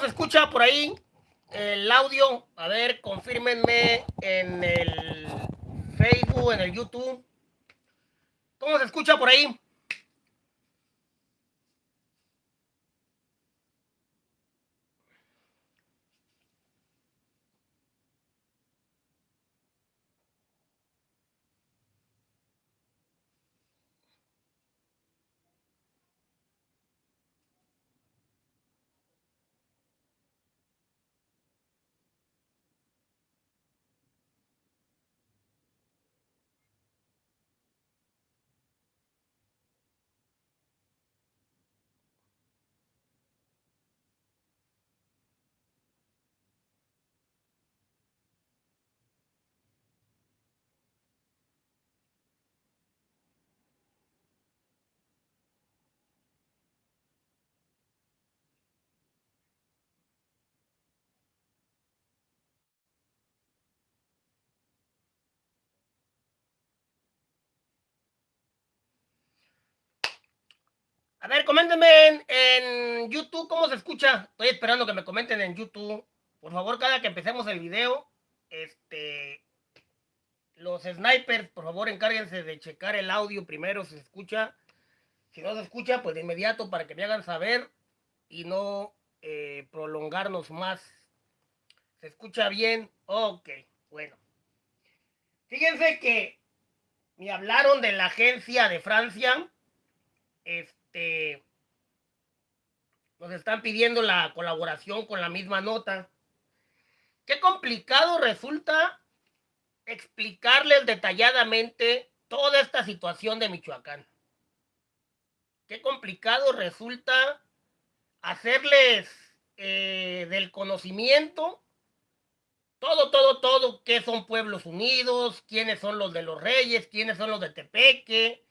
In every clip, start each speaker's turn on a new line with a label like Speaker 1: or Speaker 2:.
Speaker 1: se escucha por ahí el audio? A ver, confírmenme en el Facebook, en el YouTube. ¿Cómo se escucha por ahí? A ver, coméntenme en, YouTube cómo se escucha. Estoy esperando que me comenten en YouTube. Por favor, cada que empecemos el video, este, los snipers, por favor, encárguense de checar el audio primero si se escucha. Si no se escucha, pues de inmediato para que me hagan saber y no eh, prolongarnos más. ¿Se escucha bien? Ok, bueno. Fíjense que me hablaron de la agencia de Francia. Este, este, nos están pidiendo la colaboración con la misma nota. Qué complicado resulta explicarles detalladamente toda esta situación de Michoacán. Qué complicado resulta hacerles eh, del conocimiento todo, todo, todo, qué son pueblos unidos, quiénes son los de los reyes, quiénes son los de Tepeque,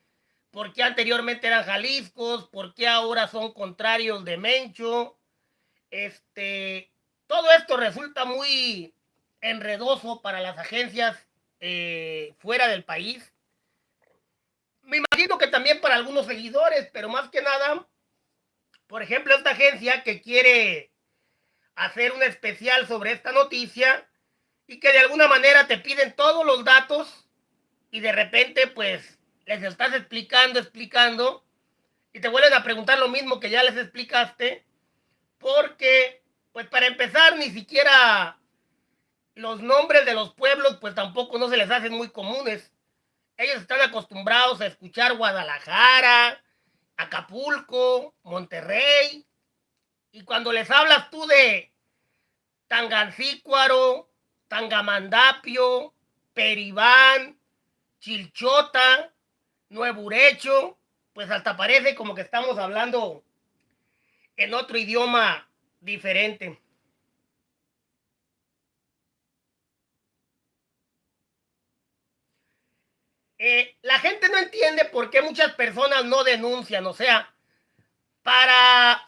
Speaker 1: por qué anteriormente eran Jaliscos, por qué ahora son contrarios de Mencho. Este, todo esto resulta muy enredoso para las agencias eh, fuera del país. Me imagino que también para algunos seguidores, pero más que nada, por ejemplo, esta agencia que quiere hacer un especial sobre esta noticia y que de alguna manera te piden todos los datos y de repente pues les estás explicando, explicando, y te vuelven a preguntar lo mismo que ya les explicaste, porque, pues para empezar, ni siquiera los nombres de los pueblos, pues tampoco no se les hacen muy comunes. Ellos están acostumbrados a escuchar Guadalajara, Acapulco, Monterrey, y cuando les hablas tú de Tangancícuaro, Tangamandapio, Peribán, Chilchota, Nuevo Urecho, pues hasta parece como que estamos hablando en otro idioma diferente. Eh, la gente no entiende por qué muchas personas no denuncian. O sea, para,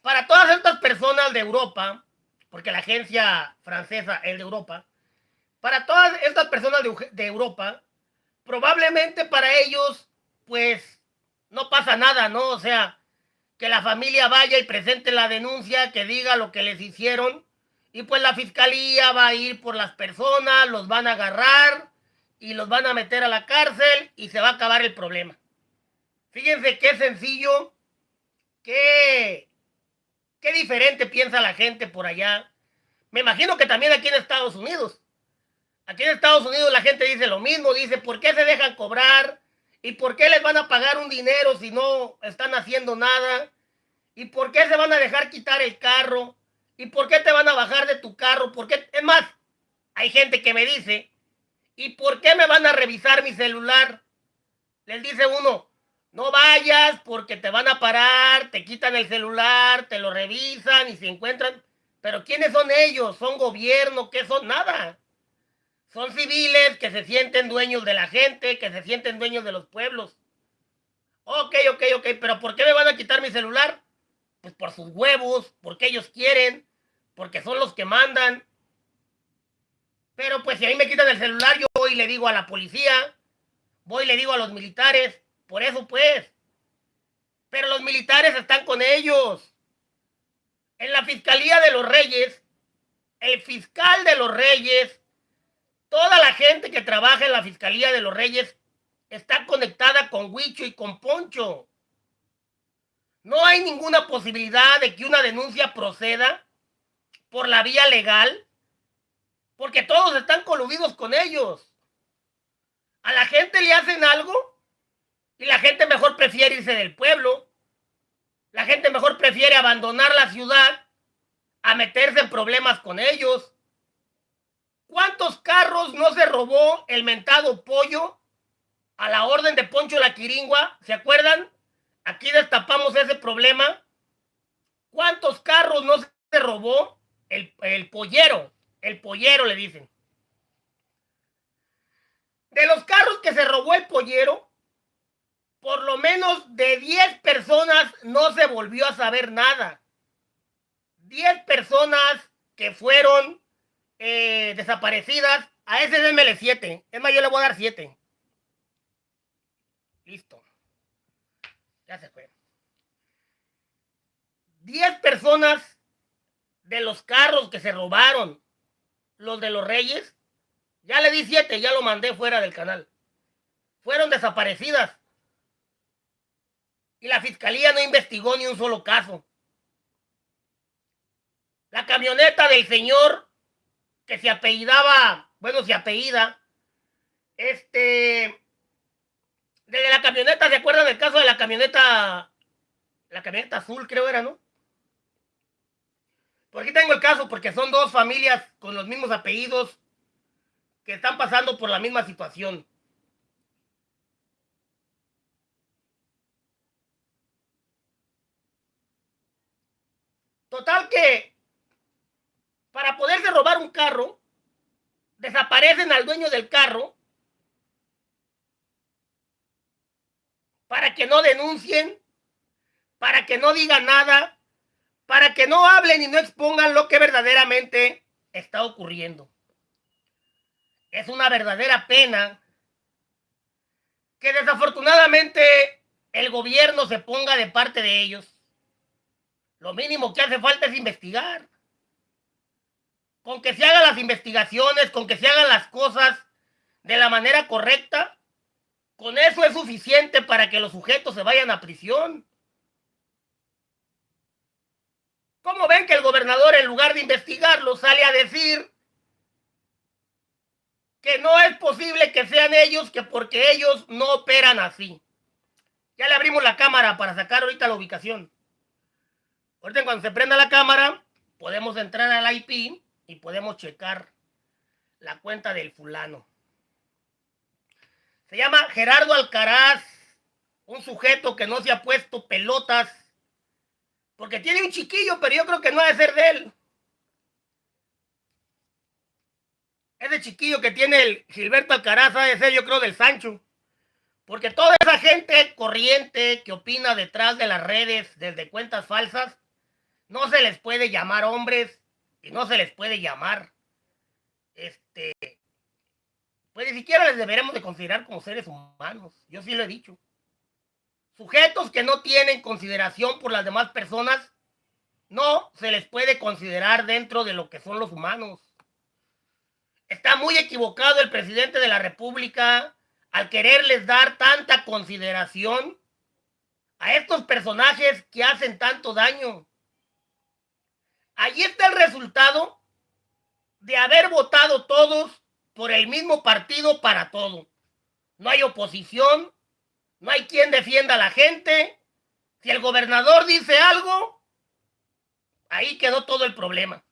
Speaker 1: para todas estas personas de Europa, porque la agencia francesa es de Europa, para todas estas personas de, de Europa, probablemente para ellos, pues, no pasa nada, ¿no? O sea, que la familia vaya y presente la denuncia, que diga lo que les hicieron, y pues la fiscalía va a ir por las personas, los van a agarrar y los van a meter a la cárcel y se va a acabar el problema. Fíjense qué sencillo, qué, qué diferente piensa la gente por allá. Me imagino que también aquí en Estados Unidos. Aquí en Estados Unidos la gente dice lo mismo, dice, ¿por qué se dejan cobrar? ¿Y por qué les van a pagar un dinero si no están haciendo nada? ¿Y por qué se van a dejar quitar el carro? ¿Y por qué te van a bajar de tu carro? ¿Por qué? Es más, hay gente que me dice, ¿y por qué me van a revisar mi celular? Les dice uno, no vayas porque te van a parar, te quitan el celular, te lo revisan y se encuentran. Pero ¿quiénes son ellos? ¿Son gobierno? ¿Qué son? Nada. Son civiles que se sienten dueños de la gente, que se sienten dueños de los pueblos. Ok, ok, ok, pero ¿por qué me van a quitar mi celular? Pues por sus huevos, porque ellos quieren, porque son los que mandan. Pero pues si a mí me quitan el celular, yo voy y le digo a la policía, voy y le digo a los militares, por eso pues. Pero los militares están con ellos. en la Fiscalía de los Reyes, el fiscal de los Reyes, toda la gente que trabaja en la Fiscalía de los Reyes está conectada con Huicho y con Poncho. No hay ninguna posibilidad de que una denuncia proceda por la vía legal, porque todos están coludidos con ellos. A la gente le hacen algo y la gente mejor prefiere irse del pueblo. La gente mejor prefiere abandonar la ciudad a meterse en problemas con ellos. ¿Cuántos carros no se robó el mentado pollo a la orden de Poncho la Quiringua? ¿Se acuerdan? Aquí destapamos ese problema. ¿Cuántos carros no se robó? El, el pollero, el pollero le dicen. De los carros que se robó el pollero, por lo menos de 10 personas no se volvió a saber nada. 10 personas que fueron eh, desaparecidas. A ese démele 7. Es más, yo le voy a dar 7. Listo. Ya se fue. 10 personas de los carros que se robaron, los de los reyes, ya le di 7, ya lo mandé fuera del canal. Fueron desaparecidas. Y la fiscalía no investigó ni un solo caso. La camioneta del señor que se apellidaba, bueno, se apellida, este, desde la camioneta, ¿se acuerdan del caso de la camioneta, la camioneta azul creo era, ¿no? Por aquí tengo el caso porque son dos familias con los mismos apellidos que están pasando por la misma situación. Total que para poderse robar un carro, desaparecen al dueño del carro para que no denuncien, para que no digan nada, para que no hablen y no expongan lo que verdaderamente está ocurriendo. Es una verdadera pena que desafortunadamente el gobierno se ponga de parte de ellos. Lo mínimo que hace falta es investigar con que se hagan las investigaciones, con que se hagan las cosas de la manera correcta, con eso es suficiente para que los sujetos se vayan a prisión. ¿Cómo ven que el gobernador, en lugar de investigarlo, sale a decir que no es posible que sean ellos, que porque ellos no operan así? Ya le abrimos la cámara para sacar ahorita la ubicación. Ahorita cuando se prenda la cámara, podemos entrar al IP y podemos checar la cuenta del fulano. Se llama Gerardo Alcaraz, un sujeto que no se ha puesto pelotas, porque tiene un chiquillo, pero yo creo que no ha de ser de él. Ese chiquillo que tiene el Gilberto Alcaraz ha de ser, yo creo, del Sancho. Porque toda esa gente corriente que opina detrás de las redes desde cuentas falsas, no se les puede llamar hombres y no se les puede llamar, este, pues ni siquiera les deberemos de considerar como seres humanos. Yo sí lo he dicho. Sujetos que no tienen consideración por las demás personas, no se les puede considerar dentro de lo que son los humanos. Está muy equivocado el presidente de la República al quererles dar tanta consideración a estos personajes que hacen tanto daño. Allí está el resultado de haber votado todos por el mismo partido para todo. No hay oposición, no hay quien defienda a la gente. Si el gobernador dice algo, ahí quedó todo el problema.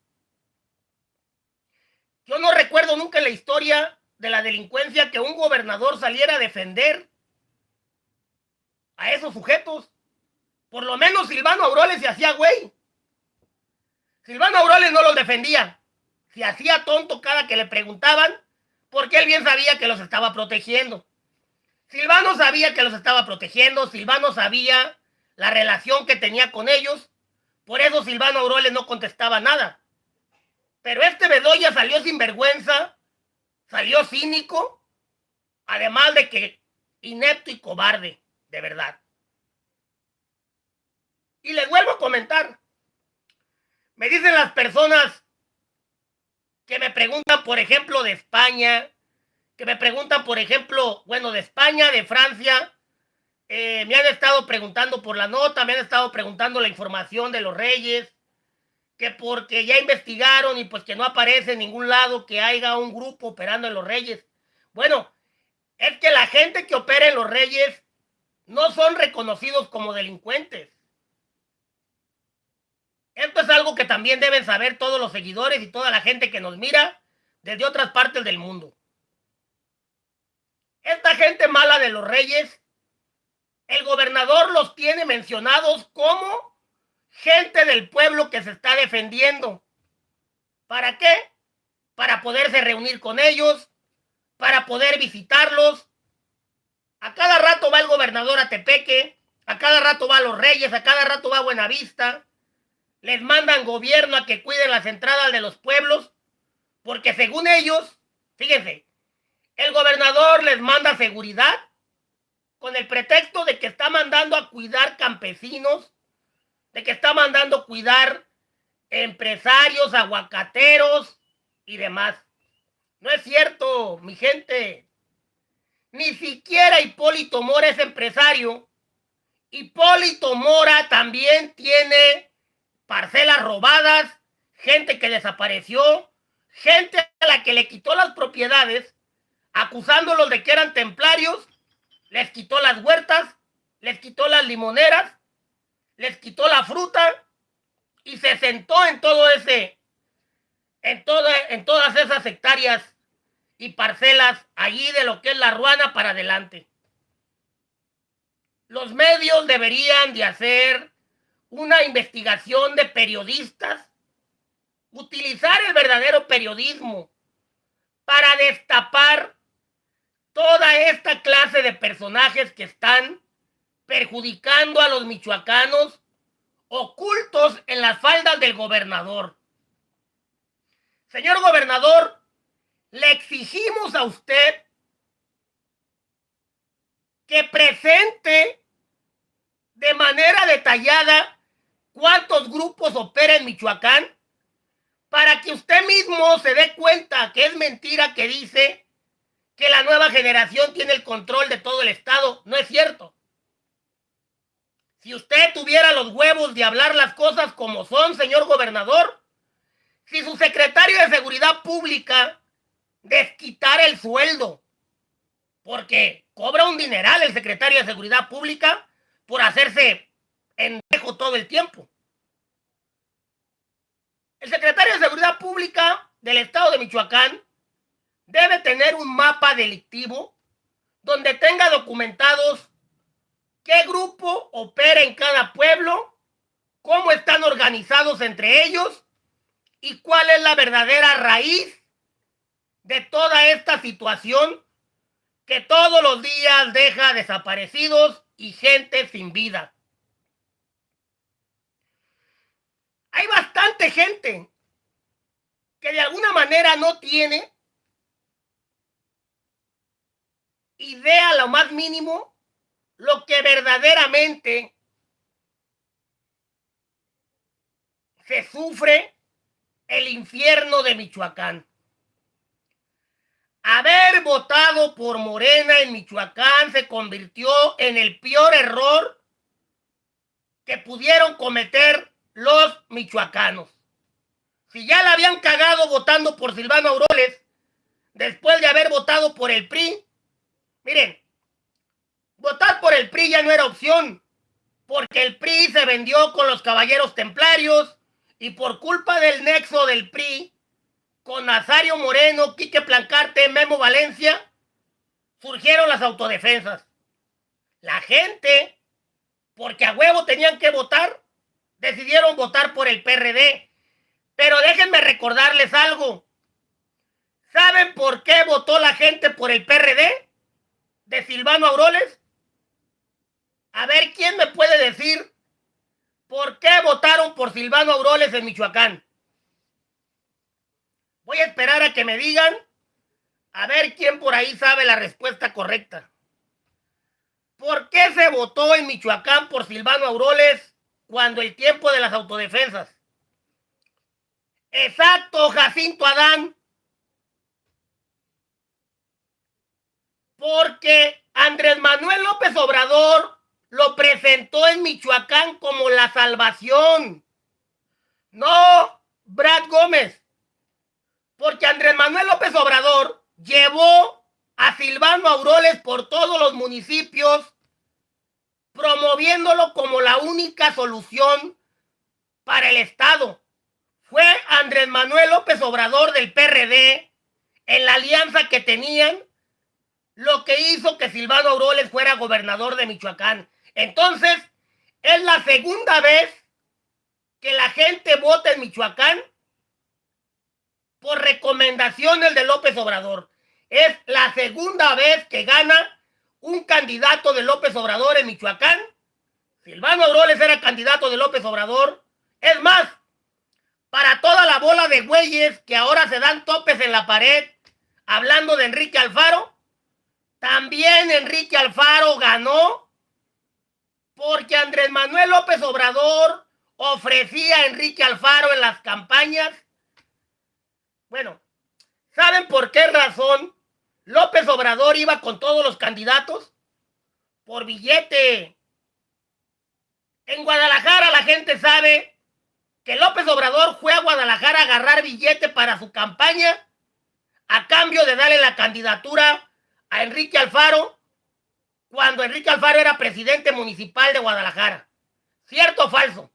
Speaker 1: Yo no recuerdo nunca en la historia de la delincuencia que un gobernador saliera a defender a esos sujetos. Por lo menos Silvano Auroles se hacía güey. Silvano Auroles no los defendía. Se hacía tonto cada que le preguntaban, porque él bien sabía que los estaba protegiendo. Silvano sabía que los estaba protegiendo, Silvano sabía la relación que tenía con ellos, por eso Silvano Auroles no contestaba nada. Pero este Bedoya salió sin vergüenza, salió cínico, además de que inepto y cobarde, de verdad. Y les vuelvo a comentar, Me dicen las personas que me preguntan, por ejemplo, de España, que me preguntan, por ejemplo, bueno, de España, de Francia, eh, me han estado preguntando por la nota, me han estado preguntando la información de los reyes, que porque ya investigaron y pues que no aparece en ningún lado que haya un grupo operando en los reyes. Bueno, es que la gente que opera en los reyes no son reconocidos como delincuentes. Esto es algo que también deben saber todos los seguidores y toda la gente que nos mira desde otras partes del mundo. Esta gente mala de los reyes, el gobernador los tiene mencionados como gente del pueblo que se está defendiendo. ¿Para qué? Para poderse reunir con ellos, para poder visitarlos. A cada rato va el gobernador a Tepeque, a cada rato va a los reyes, a cada rato va a Buenavista les mandan gobierno a que cuiden las entradas de los pueblos, porque según ellos, fíjense, el gobernador les manda seguridad con el pretexto de que está mandando a cuidar campesinos, de que está mandando a cuidar empresarios, aguacateros y demás. No es cierto, mi gente. Ni siquiera Hipólito Mora es empresario. Hipólito Mora también tiene parcelas robadas, gente que desapareció, gente a la que le quitó las propiedades, acusándolos de que eran templarios, les quitó las huertas, les quitó las limoneras, les quitó la fruta y se sentó en todo ese, en, en todas esas hectáreas y parcelas allí de lo que es la ruana para adelante. Los medios deberían de hacer una investigación de periodistas, utilizar el verdadero periodismo para destapar toda esta clase de personajes que están perjudicando a los michoacanos ocultos en las faldas del gobernador. Señor gobernador, le exigimos a usted que presente de manera detallada cuántos grupos opera en Michoacán para que usted mismo se dé cuenta que es mentira que dice que la nueva generación tiene el control de todo el Estado. No es cierto. Si usted tuviera los huevos de hablar las cosas como son, señor gobernador, si su secretario de Seguridad Pública desquitara el sueldo, porque cobra un dineral el secretario de Seguridad Pública por hacerse dejo todo el tiempo. El secretario de Seguridad Pública del Estado de Michoacán debe tener un mapa delictivo donde tenga documentados qué grupo opera en cada pueblo, cómo están organizados entre ellos y cuál es la verdadera raíz de toda esta situación que todos los días deja desaparecidos y gente sin vida. Hay bastante gente que de alguna manera no tiene idea lo más mínimo lo que verdaderamente se sufre el infierno de Michoacán. Haber votado por Morena en Michoacán se convirtió en el peor error que pudieron cometer los michoacanos. Si ya la habían cagado votando por Silvano Auroles, después de haber votado por el PRI, miren, votar por el PRI ya no era opción, porque el PRI se vendió con los caballeros templarios y por culpa del nexo del PRI con Nazario Moreno, Quique Plancarte, Memo Valencia, surgieron las autodefensas. La gente, porque a huevo tenían que votar, decidieron votar por el PRD. Pero déjenme recordarles algo. ¿Saben por qué votó la gente por el PRD de Silvano Auroles? A ver, ¿quién me puede decir por qué votaron por Silvano Auroles en Michoacán? Voy a esperar a que me digan, a ver quién por ahí sabe la respuesta correcta. ¿Por qué se votó en Michoacán por Silvano Auroles cuando el tiempo de las autodefensas. Exacto, Jacinto Adán. Porque Andrés Manuel López Obrador lo presentó en Michoacán como la salvación. No, Brad Gómez. Porque Andrés Manuel López Obrador llevó a Silvano Auroles por todos los municipios, promoviéndolo como la única solución para el Estado. Fue Andrés Manuel López Obrador del PRD en la alianza que tenían lo que hizo que Silvano Auroles fuera gobernador de Michoacán. Entonces, es la segunda vez que la gente vota en Michoacán por recomendaciones de López Obrador. Es la segunda vez que gana un candidato de López Obrador en Michoacán. Silvano Auroles era candidato de López Obrador. Es más, para toda la bola de güeyes que ahora se dan topes en la pared hablando de Enrique Alfaro, también Enrique Alfaro ganó porque Andrés Manuel López Obrador ofrecía a Enrique Alfaro en las campañas. Bueno, ¿saben por qué razón López Obrador iba con todos los candidatos? Por billete. En Guadalajara la gente sabe que López Obrador fue a Guadalajara a agarrar billete para su campaña a cambio de darle la candidatura a Enrique Alfaro cuando Enrique Alfaro era presidente municipal de Guadalajara. ¿Cierto o falso?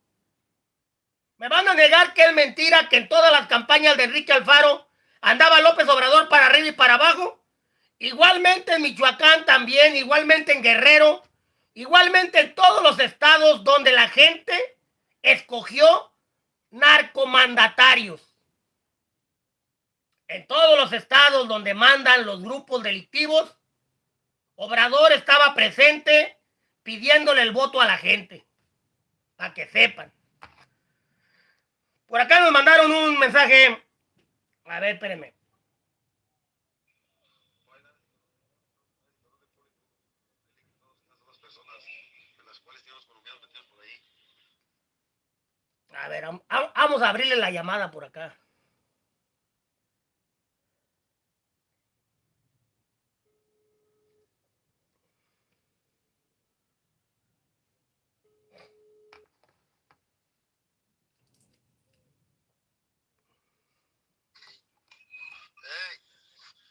Speaker 1: Me van a negar que es mentira que en todas las campañas de Enrique Alfaro andaba López Obrador para arriba y para abajo. Igualmente en Michoacán también, igualmente en Guerrero, igualmente en todos los estados donde la gente escogió narcomandatarios en todos los estados donde mandan los grupos delictivos, Obrador estaba presente pidiéndole el voto a la gente, para que sepan. Por acá nos mandaron un mensaje. A ver, espérenme. A ver, vamos a abrirle la llamada por acá.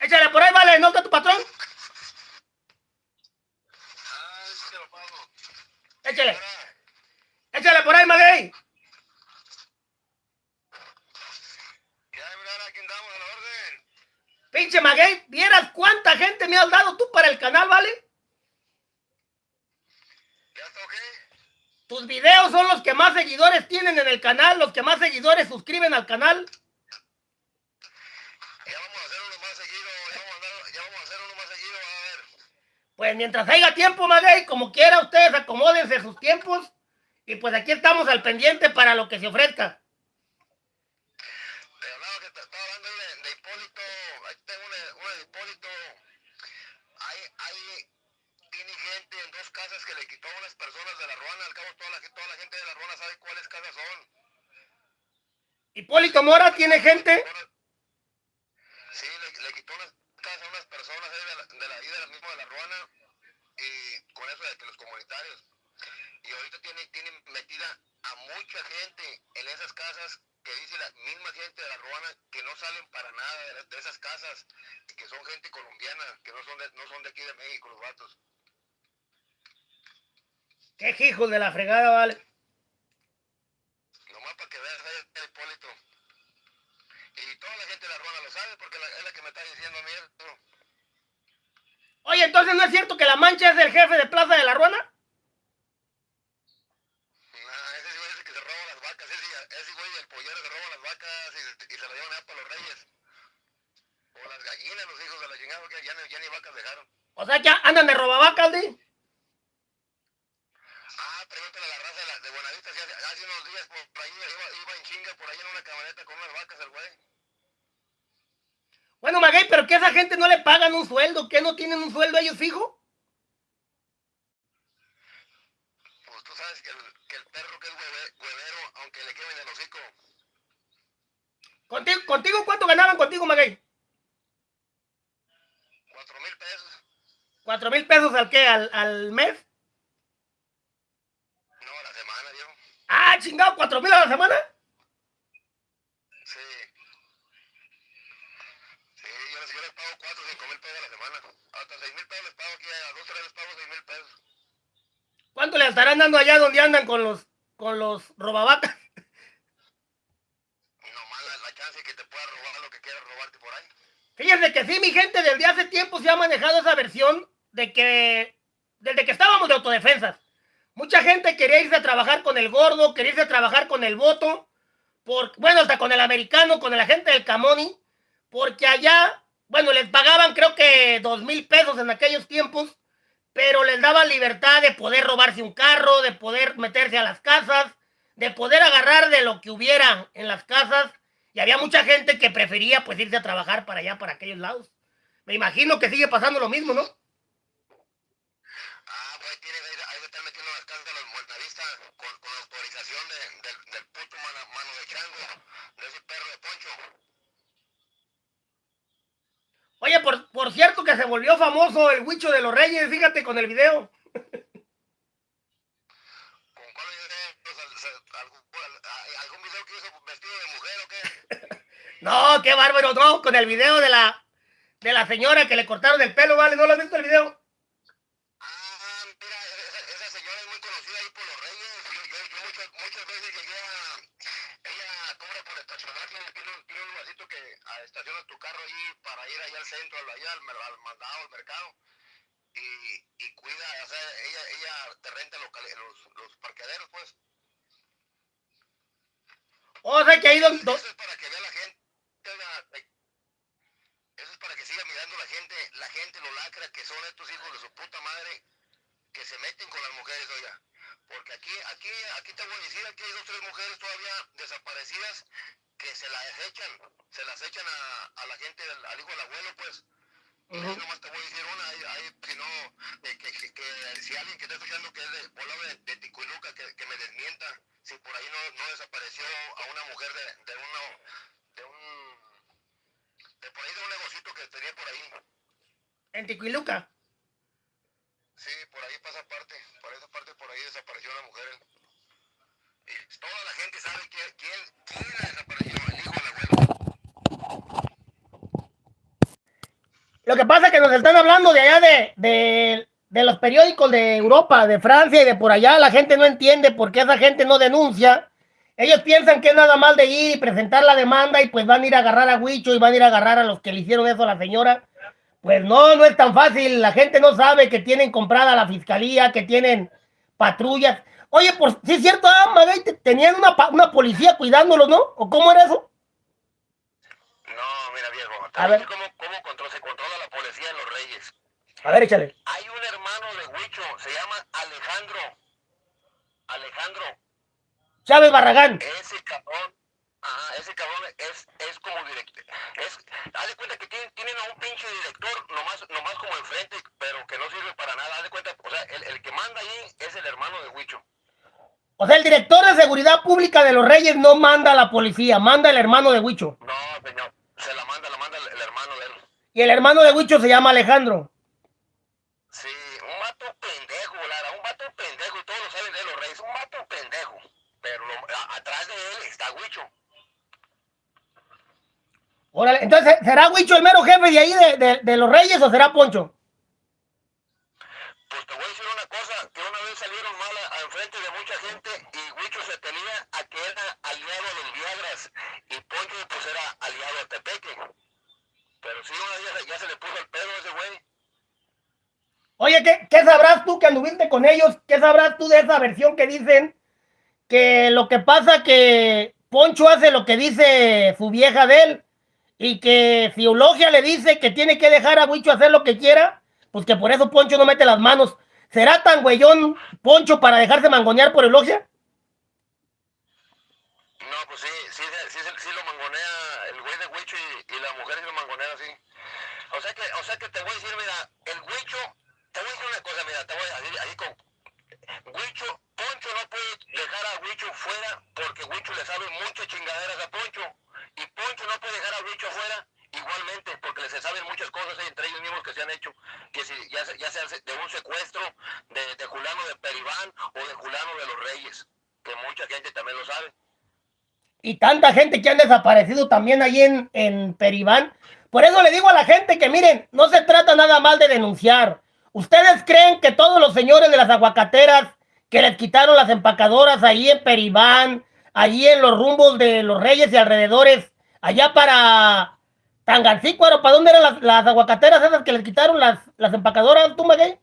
Speaker 1: Échale por ahí, vale, ¿no está tu patrón?
Speaker 2: Ah, es que lo pago.
Speaker 1: Échale. Échale por ahí, Maguey.
Speaker 2: ¿Qué hay, mirar? Aquí andamos a la orden.
Speaker 1: Pinche Maguey, ¿vieras cuánta gente me has dado tú para el canal, vale?
Speaker 2: ¿Ya?
Speaker 1: Tus videos son los que más seguidores tienen en el canal, los que más seguidores suscriben al canal.
Speaker 2: Ya vamos a hacer uno más seguido. Ya vamos a, andar- ya vamos a hacer uno más seguido. A ver.
Speaker 1: Pues mientras haya tiempo, Maguey, como quiera, ustedes acomódense sus tiempos. Y pues aquí estamos al pendiente para lo que se ofrezca.
Speaker 2: Te hablaba que te estaba hablando ahí de, de Hipólito. Ahí tengo una, una de Hipólito. Ahí, ahí tiene gente en dos casas que le quitó de la ruana. Al cabo, toda la, toda la gente de la ruana sabe cuáles casas son.
Speaker 1: Hipólito Mora tiene gente.
Speaker 2: Sí, le, le quitó unas casas a unas personas de la, de la, de la misma de la ruana. Y con eso de que los comunitarios. Y ahorita tiene, tiene metida a mucha gente en esas casas que dice la misma gente de la ruana que no salen para nada de, de esas casas y que son gente colombiana, que no son de, no son de aquí de México los vatos.
Speaker 1: Qué hijos de la fregada, vale.
Speaker 2: Nomás para que veas el Hipólito. Y toda la gente de la ruana lo sabe porque es la que me está diciendo a mí eso.
Speaker 1: Oye, entonces no es cierto que la mancha es el jefe de Plaza de la Ruana.
Speaker 2: Nah, ese güey es el que se roba las vacas, ese, ese güey del pollero se roba las vacas y, y se las llevan allá para los reyes. O las gallinas, los hijos de la chingada, porque ya, ni- ya ni vacas dejaron.
Speaker 1: O sea, que andan de robavacas, ¿sí?
Speaker 2: Pregúntale a la raza de, la, de Buenavista, si hace, hace unos días por, por ahí iba, iba en chinga por ahí en una camioneta con unas vacas el güey.
Speaker 1: Bueno, Maguey, pero que a esa gente no le pagan un sueldo, que no tienen un sueldo ellos fijo.
Speaker 2: Pues tú sabes que el, que el perro que es hueve- huevero, aunque le quemen el hocico.
Speaker 1: ¿Contigo, ¿Contigo cuánto ganaban contigo, Maguey?
Speaker 2: Cuatro mil pesos.
Speaker 1: ¿Cuatro mil pesos al qué? ¿Al, al mes?
Speaker 2: No, a la semana, viejo.
Speaker 1: Ah, chingado, cuatro mil a la semana.
Speaker 2: Sí. Sí, yo les, yo les pago cuatro, cinco mil pesos a la semana. Hasta seis mil pesos les pago aquí, a dos, tres les pago seis mil pesos.
Speaker 1: ¿Cuánto le estarán dando allá donde andan con los con los robavacas?
Speaker 2: Nomás la, la chance que te pueda robar lo que quieras robarte por ahí.
Speaker 1: Fíjense que sí, mi gente, desde hace tiempo se ha manejado esa versión de que, desde que estábamos de autodefensas, mucha gente quería irse a trabajar con el gordo, quería irse a trabajar con el voto, por, bueno, hasta con el americano, con el agente del Camoni, porque allá, bueno, les pagaban creo que dos mil pesos en aquellos tiempos, pero les daban libertad de poder robarse un carro, de poder meterse a las casas, de poder agarrar de lo que hubiera en las casas y había mucha gente que prefería pues irse a trabajar para allá, para aquellos lados. Me imagino que sigue pasando lo mismo, ¿no?
Speaker 2: Ah, pues tiene, ahí, ahí se están metiendo las casas de los buenavistas con, con autorización de, del, del puto mano, mano de chango, de ese perro de Poncho.
Speaker 1: Oye, por, por cierto que se volvió famoso el huicho de los reyes, fíjate con el video.
Speaker 2: ¿Con cuál video? Al- se- algún, video que hizo vestido de mujer o qué?
Speaker 1: No, qué bárbaro, no, con el video de la de la señora que le cortaron el pelo, ¿vale? ¿No lo has visto el video?
Speaker 2: Ah, mira, esa, esa señora es muy conocida ahí por los reyes. Yo, yo, yo muchas, muchas veces llegué a... Ella cobra por estacionar, tiene, tiene un, tiene un lugarcito que ah, estacionas tu carro ahí para ir allá al centro, allá al, mer- al mandado, al mercado. Y, y cuida, o sea, ella, ella te renta locali- los, los parqueaderos, pues.
Speaker 1: O sea que ahí donde...
Speaker 2: Eso es para que vea la gente. oiga, eh, Eso es para que siga mirando la gente, la gente lo lacra que son estos hijos de su puta madre que se meten con las mujeres, oiga. Porque aquí, aquí, aquí te voy a decir, aquí hay dos tres mujeres todavía desaparecidas que se las echan, se las echan a, a la gente, al hijo del abuelo, pues. Y ahí nomás te voy a decir una, ahí, ahí, si no, eh, que, que, que si alguien que está escuchando que es de Puebla de, de Ticuiluca, que, que me desmienta, si por ahí no, no desapareció a una mujer de, de uno, de un, de por ahí de un negocito que tenía por ahí.
Speaker 1: En Tiquiluca.
Speaker 2: Sí, por ahí pasa parte, por esa parte por ahí desapareció una mujer. Toda la gente sabe quién, quién, quién el hijo del abuelo.
Speaker 1: Lo que pasa es que nos están hablando de allá de, de, de los periódicos de Europa, de Francia y de por allá. La gente no entiende por qué esa gente no denuncia. Ellos piensan que es nada más de ir y presentar la demanda y pues van a ir a agarrar a Huicho y van a ir a agarrar a los que le hicieron eso a la señora. Pues no, no es tan fácil. La gente no sabe que tienen comprada la fiscalía, que tienen patrullas. Oye, por si es cierto, ah, Maguey, te- tenían una, una policía cuidándolos, ¿no? ¿O cómo era eso?
Speaker 2: No, mira viejo,
Speaker 1: A ver.
Speaker 2: cómo, cómo control- se controla la policía en los Reyes.
Speaker 1: A ver, échale.
Speaker 2: Hay un hermano de Huicho, se llama Alejandro. Alejandro,
Speaker 1: Chávez Barragán.
Speaker 2: ese cabrón, ajá, ese cabrón es, es como director. Es, haz de cuenta que tienen, tienen a un pinche director, nomás, nomás como enfrente, pero que no sirve para nada. Haz de cuenta, o sea, el, el que manda ahí es el hermano de Huicho.
Speaker 1: O sea, el director de seguridad pública de los Reyes no manda a la policía, manda el hermano de Huicho.
Speaker 2: No, señor, se la manda, la manda el, el hermano de él.
Speaker 1: Y el hermano de Huicho se llama Alejandro.
Speaker 2: Sí, un vato pendejo, Lara, un vato pendejo, y todos lo saben de los Reyes, un vato pendejo. Pero lo- a- atrás de él está Huicho.
Speaker 1: Órale, entonces, ¿será Huicho el mero jefe de ahí de, de- de los Reyes o será Poncho?
Speaker 2: Pues te voy a decir una cosa, que una vez salieron mal a, a enfrente de mucha gente y Huicho se tenía a que era aliado a los Viagras y Poncho pues era aliado a Tepeque. Pero sí, una vez ya, ya se le puso el pedo a ese güey.
Speaker 1: ¿Qué, ¿qué sabrás tú que anduviste con ellos? ¿Qué sabrás tú de esa versión que dicen que lo que pasa que Poncho hace lo que dice su vieja de él y que si le dice que tiene que dejar a Huicho hacer lo que quiera, pues que por eso Poncho no mete las manos. ¿Será tan güeyón Poncho para dejarse mangonear por Eulogia?
Speaker 2: No, pues sí, sí, sí, lo mangonea el güey de Huicho y, la mujer sí lo mangonea así. O sea que, o sea que te voy a decir, mira, Poncho no puede dejar a fuera le sabe muchas chingaderas a Poncho. Y Poncho no puede dejar a Huicho fuera secuestro de, Julano de Peribán Julano de los Reyes, gente también lo sabe.
Speaker 1: Tanta gente que han desaparecido también ahí en, en Peribán. Por eso le digo a la gente que miren, no se trata nada mal de denunciar. ¿Ustedes creen que todos los señores de las aguacateras que les quitaron las empacadoras ahí en Peribán, allí en los rumbos de los Reyes y alrededores, allá para Tangancícuaro, ¿para dónde eran las, aguacateras esas que les quitaron las, las empacadoras, tú, Maguey?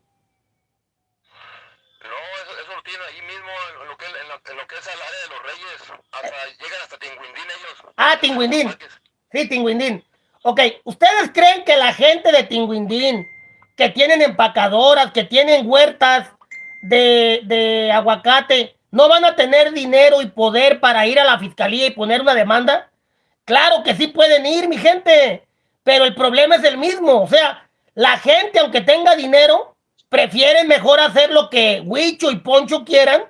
Speaker 2: No, eso, eso, lo tiene ahí mismo, en lo, que, en, lo, que es el área de los Reyes, hasta, llegan hasta Tinguindín ellos.
Speaker 1: Ah, Tinguindín. Sí, Tinguindín. Ok, ¿ustedes creen que la gente de Tinguindín, que tienen empacadoras, que tienen huertas de, de aguacate, no van a tener dinero y poder para ir a la fiscalía y poner una demanda? Claro que sí pueden ir, mi gente, pero el problema es el mismo. O sea, la gente, aunque tenga dinero, prefiere mejor hacer lo que Huicho y Poncho quieran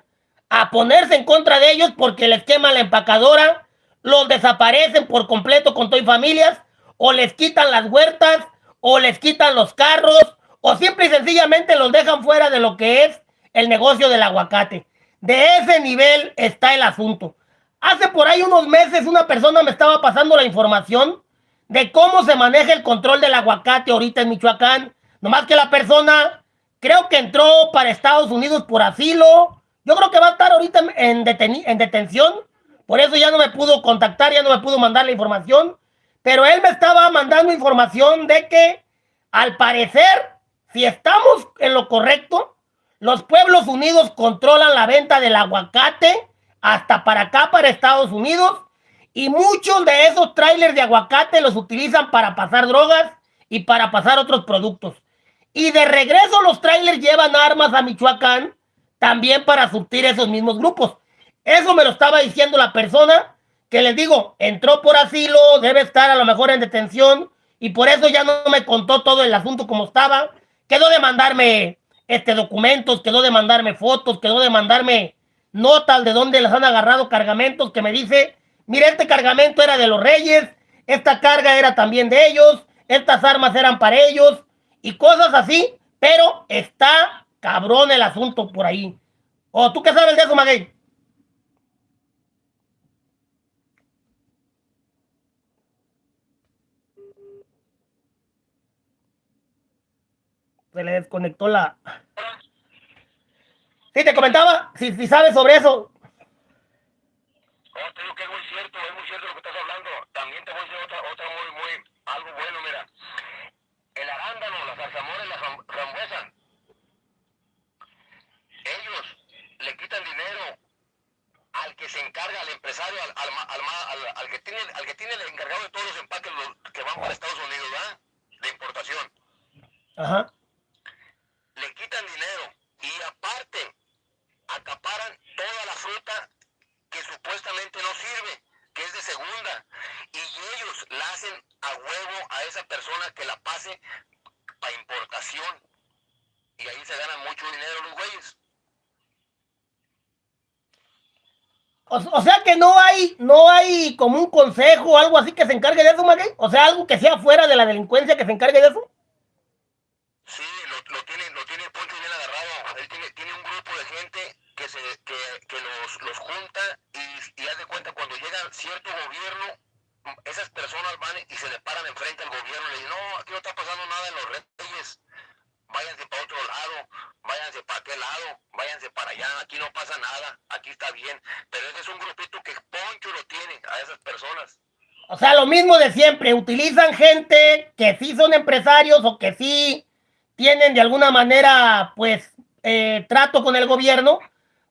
Speaker 1: a ponerse en contra de ellos porque les queman la empacadora, los desaparecen por completo con todo y familias, o les quitan las huertas, o les quitan los carros, o simple y sencillamente los dejan fuera de lo que es el negocio del aguacate. De ese nivel está el asunto. Hace por ahí unos meses una persona me estaba pasando la información de cómo se maneja el control del aguacate ahorita en Michoacán. Nomás que la persona creo que entró para Estados Unidos por asilo. Yo creo que va a estar ahorita en, en detención. Por eso ya no me pudo contactar, ya no me pudo mandar la información. Pero él me estaba mandando información de que al parecer, si estamos en lo correcto, los pueblos unidos controlan la venta del aguacate hasta para acá, para Estados Unidos. Y muchos de esos trailers de aguacate los utilizan para pasar drogas y para pasar otros productos. Y de regreso los trailers llevan armas a Michoacán también para surtir esos mismos grupos. Eso me lo estaba diciendo la persona que les digo, entró por asilo, debe estar a lo mejor en detención y por eso ya no me contó todo el asunto como estaba. Quedó de mandarme este documentos, quedó de mandarme fotos, quedó de mandarme notas de dónde les han agarrado cargamentos que me dice, mira, este cargamento era de los reyes, esta carga era también de ellos, estas armas eran para ellos y cosas así, pero está cabrón el asunto por ahí. ¿O tú qué sabes de eso, Maguey? Se le desconectó la... Sí, te comentaba, si, si sabes sobre eso.
Speaker 2: No, te digo que es muy cierto, es muy cierto lo que estás hablando. También te voy a decir otra, otra muy, muy, algo bueno, mira. El arándano, la zarzamora y la frambuesa. Ellos le quitan dinero al que se encarga, al empresario, al, al, al, al, que tiene, al que tiene el encargado de todos los empaques que van para Estados Unidos, ¿verdad? De importación.
Speaker 1: Ajá.
Speaker 2: Le quitan dinero y aparte acaparan toda la fruta que supuestamente no sirve, que es de segunda, y ellos la hacen a huevo a esa persona que la pase para importación. Y ahí se ganan mucho dinero los güeyes.
Speaker 1: O, sea que no hay, no hay como un consejo algo así que se encargue de eso, Maguey. O sea, algo que sea fuera de la delincuencia que se encargue de eso.
Speaker 2: Sí, lo, lo tiene, lo tiene Poncho bien agarrado. Él tiene, tiene un grupo de gente que, se, que, que los, los junta y, y haz de cuenta cuando llega cierto gobierno, esas personas van y se le paran enfrente al gobierno y le dicen, no, aquí no está pasando nada en los reyes, váyanse para otro lado, váyanse para aquel lado, váyanse para allá, aquí no pasa nada, aquí está bien. Pero ese es un grupito que Poncho lo tiene a esas personas.
Speaker 1: O sea, lo mismo siempre, utilizan gente que sí son empresarios o que sí tienen de alguna manera, pues, eh, trato con el gobierno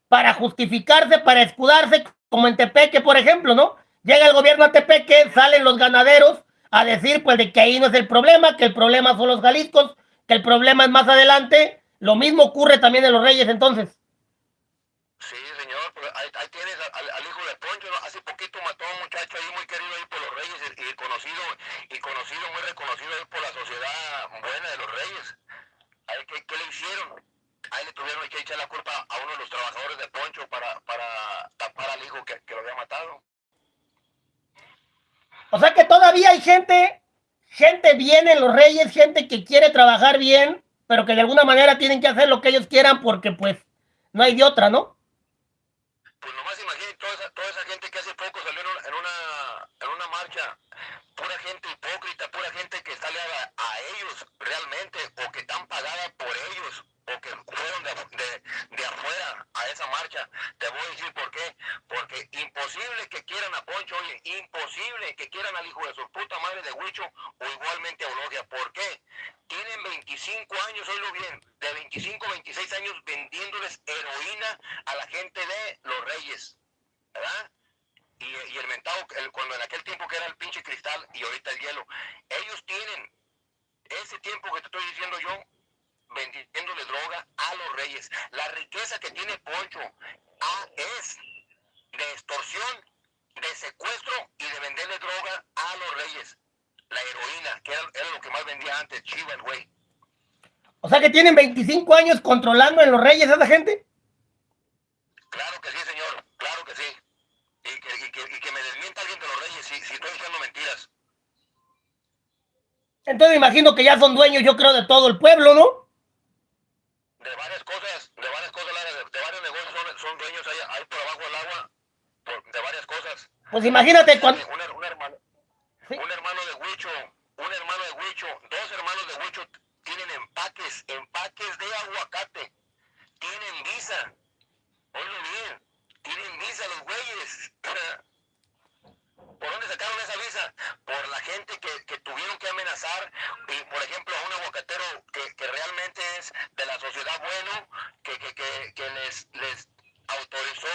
Speaker 1: para justificarse, para escudarse, como en Tepeque, por ejemplo, ¿no? Llega el gobierno a Tepeque, salen los ganaderos a decir, pues, de que ahí no es el problema, que el problema son los Jaliscos, que el problema es más adelante. Lo mismo ocurre también en los Reyes, entonces.
Speaker 2: Sí, señor, ahí, tienes al, hijo de Poncho, hace poquito mató a un muchacho ahí muy querido ahí por los Reyes y, conocido, y conocido, muy reconocido por la sociedad buena de los Reyes. ¿qué, ¿Qué le hicieron? ahí le tuvieron que echar la culpa a uno de los trabajadores de Poncho para, para tapar al hijo que, que lo había matado.
Speaker 1: O sea que todavía hay gente, gente bien en los Reyes, gente que quiere trabajar bien pero que de alguna manera tienen que hacer lo que ellos quieran porque pues no hay de otra, ¿no?
Speaker 2: Pues nomás imagínate toda esa, toda esa gente que hace poco salió en una, en una, en una marcha, pura gente hipócrita, pura gente que está aliada a ellos realmente o que están pagada por ellos o que fueron de, de, de, afuera a esa marcha. Te voy a decir por qué. Porque imposible que oye, imposible que quieran al hijo de su puta madre de Huicho o igualmente a Eulogia. ¿Por qué? Tienen 25 años, oílo bien, de 25 26 años vendiéndoles heroína a la gente de los reyes. ¿Verdad? Y, el mentado, cuando en aquel tiempo que era el pinche cristal y ahorita el hielo, ellos tienen ese tiempo que te estoy diciendo yo, vendiéndole droga a los reyes. La riqueza que tiene Poncho es de extorsión, de secuestro y de venderle droga a los reyes. La heroína, que era, era lo que más vendía antes, Chiva el güey.
Speaker 1: O sea que tienen 25 años controlando en los reyes a esa gente.
Speaker 2: Claro que sí, señor, claro que sí. Y que, y que, y que me desmienta alguien de los reyes si, si estoy diciendo mentiras.
Speaker 1: Entonces imagino que ya son dueños, yo creo, de todo el pueblo, ¿no?
Speaker 2: de varias cosas, de varias cosas, de, de varios negocios son, son dueños ahí, ahí, por abajo del agua, por, de varias cosas.
Speaker 1: Pues imagínate cuando...
Speaker 2: Un, un, hermano, ¿Sí? un hermano de Huicho, un hermano de Huicho, dos hermanos de Huicho tienen empaques, empaques de aguacate, tienen visa, oye bien, tienen visa los güeyes. ¿Por dónde sacaron esa visa? Por la gente que, que tuvieron que amenazar, y, por ejemplo, a un aguacatero que, que realmente es de la sociedad bueno, que, que, que, que les, les autorizó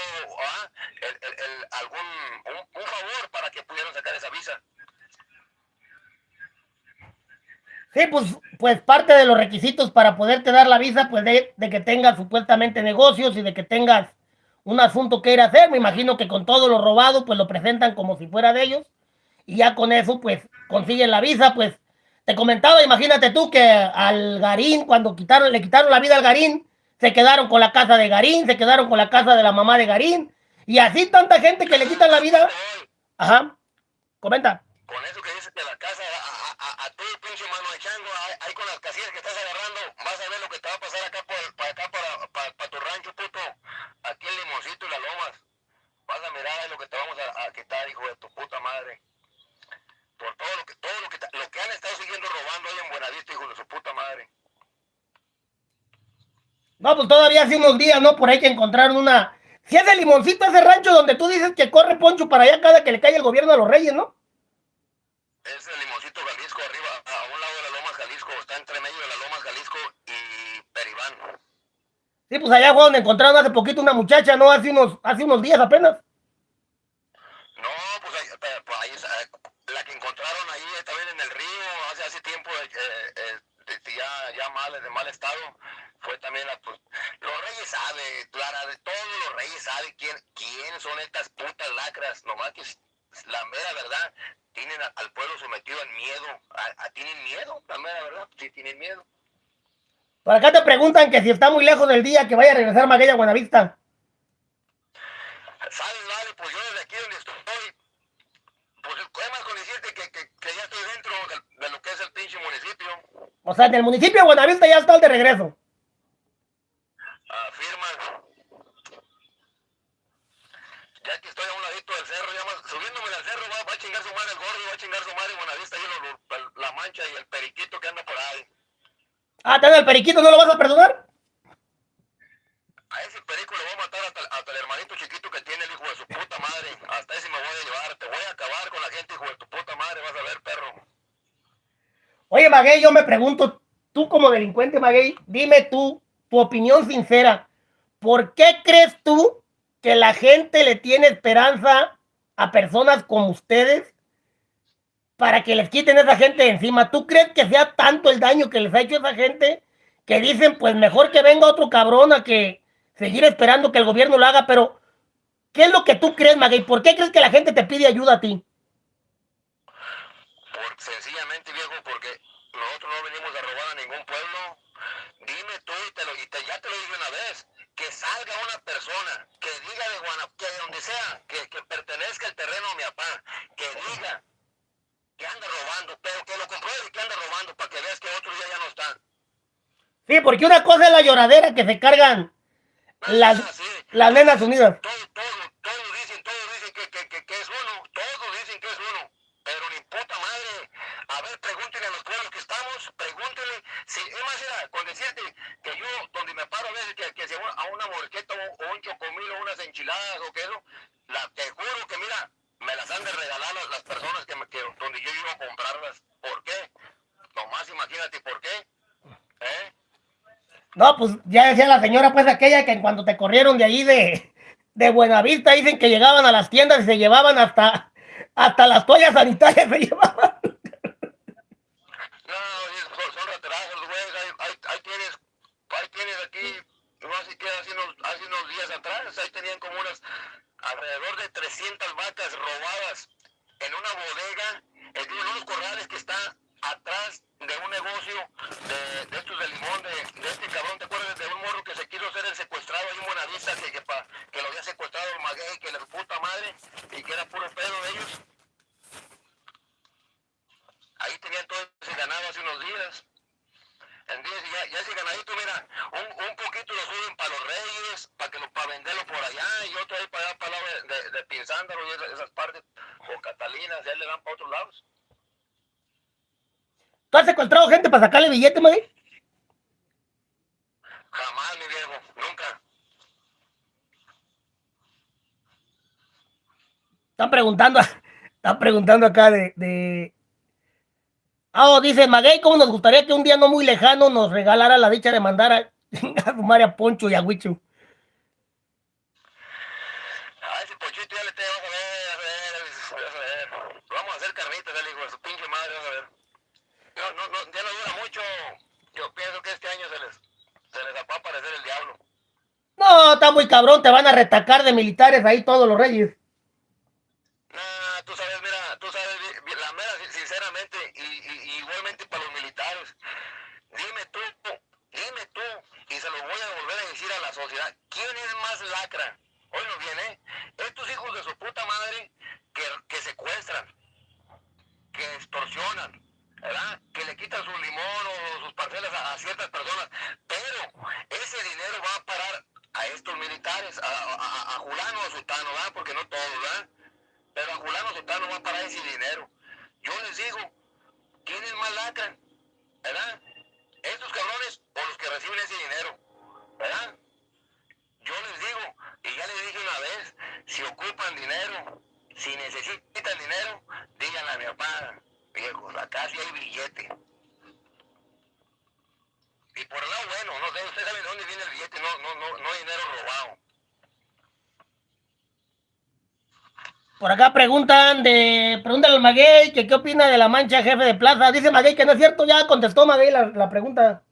Speaker 2: ¿ah? el, el, el, algún un, un, favor para que pudieran sacar esa visa.
Speaker 1: Sí, pues, pues parte de los requisitos para poderte dar la visa, pues de, que tengas supuestamente negocios y de que tengas un asunto que ir a hacer. Me imagino que con todo lo robado, pues lo presentan como si fuera de ellos. Y ya con eso, pues consiguen la visa. Pues te comentaba, imagínate tú que al Garín, cuando quitaron, le quitaron la vida al Garín, se quedaron con la casa de Garín, se quedaron con la casa de la mamá de Garín. Y así tanta gente que le quitan la vida. Ajá. Comenta.
Speaker 2: Con eso que dices de la casa, pinche mano de chango, ahí, ahí, con las casillas que estás agarrando, vas a ver lo que te va a pasar acá por, para acá, para, para, para tu rancho, puto. Aquí el limoncito y las lomas. Vas a mirar lo que te vamos a, a quitar, hijo de tu puta madre. Por todo lo que, todo lo que, lo que han estado siguiendo robando ahí en Buenavista, hijo de su puta madre.
Speaker 1: No, pues todavía hace unos días, ¿no? Por ahí que encontraron una... Si es el limoncito, ese rancho donde tú dices que corre Poncho para allá cada que le cae el gobierno a los reyes, ¿no?
Speaker 2: Es el limoncito Jalisco, arriba, a un lado de la Loma Jalisco, está entre medio de la Loma Jalisco y Peribán.
Speaker 1: Sí, pues allá fue donde encontraron hace poquito una muchacha, ¿no? Hace unos, hace unos días apenas.
Speaker 2: No, pues ahí, pues ahí la que encontraron ahí también en el río, hace, hace tiempo, eh, eh, ya, ya mal, de mal estado, fue también la, pues, los reyes saben, Clara, todos los reyes saben quién, quién son estas putas lacras, nomás que la mera verdad, tienen al pueblo sometido al miedo, a, tienen miedo, la mera verdad, sí tienen miedo.
Speaker 1: Por acá te preguntan que si está muy lejos del día que vaya a regresar Maguella a Buenavista.
Speaker 2: Sabes, vale, pues yo desde aquí donde estoy, pues es más con decirte que, que, que, ya estoy dentro de, lo que es el pinche municipio.
Speaker 1: O sea, en el municipio de Buenavista ya está el de regreso.
Speaker 2: Afirma. Ya que estoy a un ladito del cerro, ya más, subiéndome del cerro va, va, a chingar su madre el gordo, va a chingar su madre Buenavista y lo, la mancha y el periquito que anda por ahí.
Speaker 1: Ah, ¿te el periquito? ¿No lo vas a perdonar?
Speaker 2: A ese perico le voy a matar hasta, hasta, el hermanito chiquito que tiene el hijo de su puta madre. Hasta ese me voy a llevar. Te voy a acabar con la gente, hijo de tu puta madre. Vas a ver, perro.
Speaker 1: Oye, Maguey, yo me pregunto, tú como delincuente, Maguey, dime tú, tu opinión sincera. ¿Por qué crees tú que la gente le tiene esperanza a personas como ustedes para que les quiten a esa gente encima. ¿Tú crees que sea tanto el daño que les ha hecho esa gente que dicen, pues mejor que venga otro cabrón a que seguir esperando que el gobierno lo haga? Pero, ¿qué es lo que tú crees, Maguey? ¿Por qué crees que la gente te pide ayuda a ti?
Speaker 2: Por, sencillamente, viejo, porque nosotros no venimos a robar a ningún pueblo. Dime tú, y, te lo, y te, ya te lo dije una vez, que salga una persona que diga de Guanajuato, que de donde sea, que, que pertenezca el terreno a mi papá, que diga que anda robando, pero que lo compruebe que anda robando para que veas que otros ya, ya no están.
Speaker 1: Sí, porque una cosa es la lloradera que se cargan las, las nenas unidas
Speaker 2: todos, todos dicen, todos dicen que, que, que, que es uno, todos dicen que es uno, pero ni puta madre. A ver, pregúntenle a los pueblos que estamos, pregúntenle, si, es más, era, con decirte que yo, donde me paro a veces, que, que se va a una morqueta o, o un chocomil o unas enchiladas o que eso, la, te juro que mira, me las han de regalar las, las personas que, me, que donde yo iba a comprarlas. ¿Por qué? Nomás imagínate por qué. ¿Eh?
Speaker 1: No, pues ya decía la señora, pues aquella que en cuando te corrieron de ahí de, de Buenavista, dicen que llegaban a las tiendas y se llevaban hasta, hasta las toallas sanitarias, se llevaban.
Speaker 2: No, son, son retrasos, güey. Ahí, ahí, ahí tienes, ahí tienes aquí, así que hace unos, hace unos días atrás, ahí tenían como unas, alrededor de 300 vacas robadas en una bodega, en uno de los corrales que está atrás de un negocio de, estos de limón, de, este cabrón, ¿te acuerdas de un morro que se quiso ser el secuestrado ahí en Buenavista, que, pa- que lo había secuestrado el maguey, que la puta madre, y que era puro pedo de ellos? Ahí tenían todo ese ganado hace unos días. ¿Entiendes? Y Ya, ya ese ganadito, mira, un, un poquito lo suben para los reyes, para que lo, para venderlo por allá, y otro ahí para allá, para de, de, de Pinzándaro y esas, esas partes, o Catalinas, ya le dan para otros lados.
Speaker 1: ¿Tú has secuestrado gente para sacarle billete, Magui?
Speaker 2: Jamás, mi viejo, nunca.
Speaker 1: Están preguntando, están preguntando acá de, de... Ah, oh, dice Maguey, ¿cómo nos gustaría que un día no muy lejano nos regalara la dicha de mandar a, a fumar a Poncho y a Huicho?
Speaker 2: A ese pochito ya le te vas a ver, vas a ver, vas a ver. Vamos a hacer carnitas, el hijo de su pinche madre, vas a ver. No, no, no, ya no dura mucho. Yo pienso que este año se les, se les va a aparecer el diablo.
Speaker 1: Está muy cabrón, te van a retacar de militares ahí todos los reyes.
Speaker 2: Nah, tú sabes, mira, tú sabes, bi- bi- la mera, sin- sinceramente, y, y- y igualmente para los militares, dime tú, dime tú, y se lo voy a volver a decir a la sociedad, ¿quién es más lacra? Oye, bien, ¿eh? Estos hijos de su puta madre que, que secuestran, que extorsionan, ¿verdad? Que le quitan su limón o sus parcelas a, a ciertas personas, pero ese dinero va a parar a estos militares, a, a, a- a Julano, a Sultano, ¿verdad? Porque no todos, ¿verdad? Pero a Julano Sultano va a parar ese dinero. Yo les digo, ¿quiénes más lacran? ¿Verdad? ¿Estos cabrones reciben ese dinero? ¿Verdad? Yo les digo, y ya les dije una vez, si ocupan dinero, si necesitan dinero, díganle a mi papá, viejos, acá sí hay billete. Y por el bueno, no sé, ustedes saben de dónde viene el billete, no, no, no, no dinero robado.
Speaker 1: Por acá preguntan de, pregúntale al Maguey que qué opina de la mancha jefe de plaza. Dice Maguey que no es cierto, ya contestó Maguey la, la pregunta.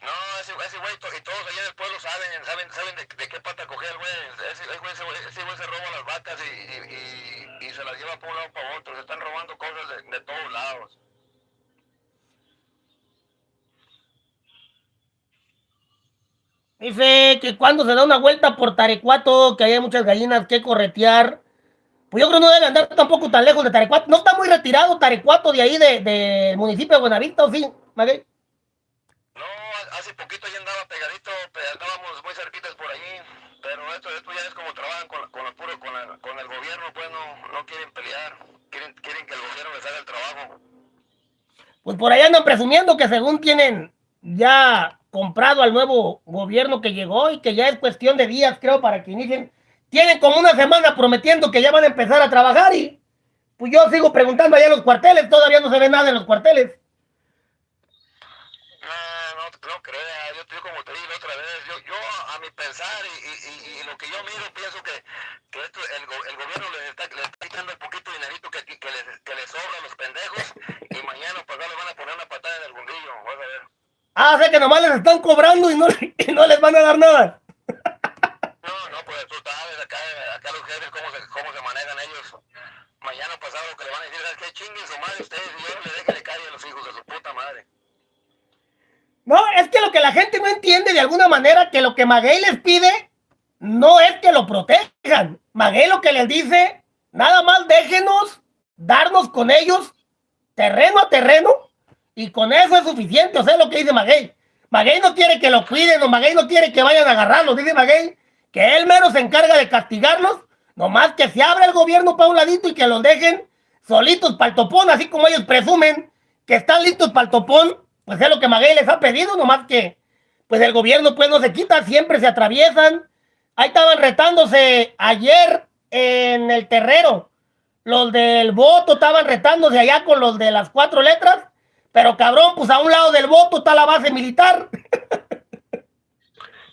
Speaker 2: No, ese, ese güey, to- y todos allá en el pueblo saben, saben, saben de, de qué pata coger el güey. Ese, ese güey, ese güey, ese güey se roba las vacas y, y, y, y se las lleva por un lado para otro. Se están robando cosas de, de todos lados.
Speaker 1: Dice que cuando se da una vuelta por Tarecuato, que hay muchas gallinas que corretear. Pues yo creo que no debe andar tampoco tan lejos de Tarecuato. No está muy retirado Tarecuato de ahí, del de, del municipio de Buenavista, ¿o sí, Maguey?
Speaker 2: No, ha- hace poquito ya andaba pegadito, pe- andábamos muy cerquitas por allí. Pero esto, esto ya es como trabajan con, la- con, la puro, con, la- con el gobierno, pues no, no quieren pelear. Quieren, quieren que el gobierno les haga el trabajo.
Speaker 1: Pues por ahí andan presumiendo que según tienen ya comprado al nuevo gobierno que llegó y que ya es cuestión de días, creo, para que inicien. Tienen como una semana prometiendo que ya van a empezar a trabajar y pues yo sigo preguntando allá en los cuarteles, todavía no se ve nada en los cuarteles.
Speaker 2: No, no, no crea, yo, yo como te dije otra vez, yo, yo a mi pensar y, y, y- y lo que yo miro, pienso que, que esto, el, el gobierno les está, les está quitando el poquito dinerito que, que, les, que les sobra a los pendejos y mañana pues ya les van a poner una patada en el fundillo, vas a ver.
Speaker 1: Ah, o sea que nomás les están cobrando y no, y no les van a dar nada.
Speaker 2: No, no, pues tú sabes, acá, acá los jefes, cómo se, cómo se manejan ellos. Mañana pasado que le van a decir es que chinguen su madre ustedes y yo le dejen de calle a los hijos de su puta madre.
Speaker 1: No, es que lo que la gente no entiende de alguna manera, que lo que Maguey les pide no es que lo protejan. Maguey lo que les dice, nada más déjenos darnos con ellos terreno a terreno y con eso es suficiente. O sea, lo que dice Maguey. Maguey no quiere que lo cuiden, o Maguey no quiere que vayan a agarrarlos, dice Maguey, que él mero se encarga de castigarlos, nomás que se abra el gobierno para un ladito y que los dejen solitos para el topón, así como ellos presumen que están listos para el topón, pues es lo que Maguey les ha pedido, nomás que pues el gobierno pues no se quita, siempre se atraviesan. Ahí estaban retándose ayer en el terrero, los del voto estaban retándose allá con los de las cuatro letras, pero cabrón, pues a un lado del voto está la base militar.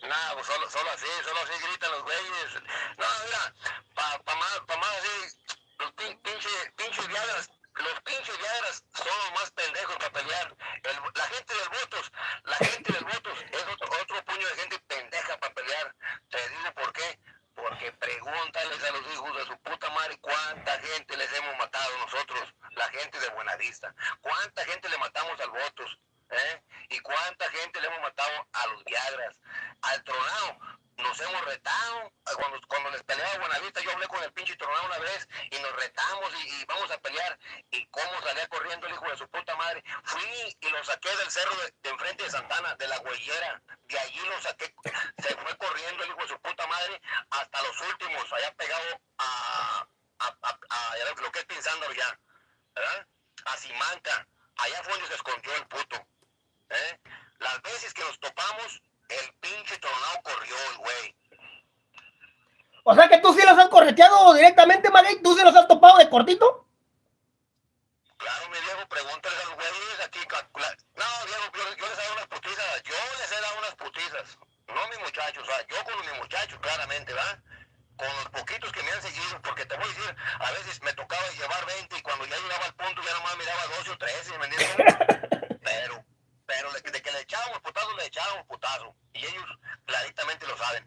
Speaker 2: Nada, pues solo, solo así, solo así gritan los güeyes. No, mira, para pa más, pa más así, los pinches, pinches viadas, los pinches viadas son los más pendejos para pelear. El, la gente del votos, la gente del votos es otro, otro puño de gente pendeja para pelear. Te digo por qué. Porque pregúntales a los hijos de su puta madre cuánta gente les hemos matado nosotros, la gente de Buenavista. ¿Cuánta gente le matamos al votos? ¿Eh? ¿Y cuánta gente le hemos matado a los Viagras? Al Tronado nos hemos retado. Cuando, cuando les peleaba Buenavista, yo hablé con el pinche Tronado una vez y nos retamos y, vamos a pelear. ¿Y cómo salía corriendo el hijo de su puta madre? Fui y lo saqué del cerro de, enfrente de Santana, de la huellera. De allí lo saqué. Se fue corriendo el hijo de su puta madre hasta los últimos, allá pegado a, a, a, a lo que es pensando ya. ¿Verdad? A Simanca. Allá fue donde se escondió el puto. ¿Eh? Las veces que nos topamos, el pinche tornado corrió el güey.
Speaker 1: O sea que tú sí los has correteado directamente, Maguey. ¿Tú sí los has topado de cortito?
Speaker 2: Claro, mi Diego, pregúntale a los güeyes aquí. No, Diego, yo, yo, les he dado unas putizas. Yo les he dado unas putizas. No mis muchachos, o sea, yo con mis muchachos, claramente, ¿verdad? Con los poquitos que me han seguido, porque te voy a decir, a veces me tocaba llevar 20 y cuando ya llegaba al punto ya nomás miraba 12 o 13, ¿me entiendes? Pero de, de, que le echábamos putazo, le echábamos putazo. Y ellos claritamente lo saben.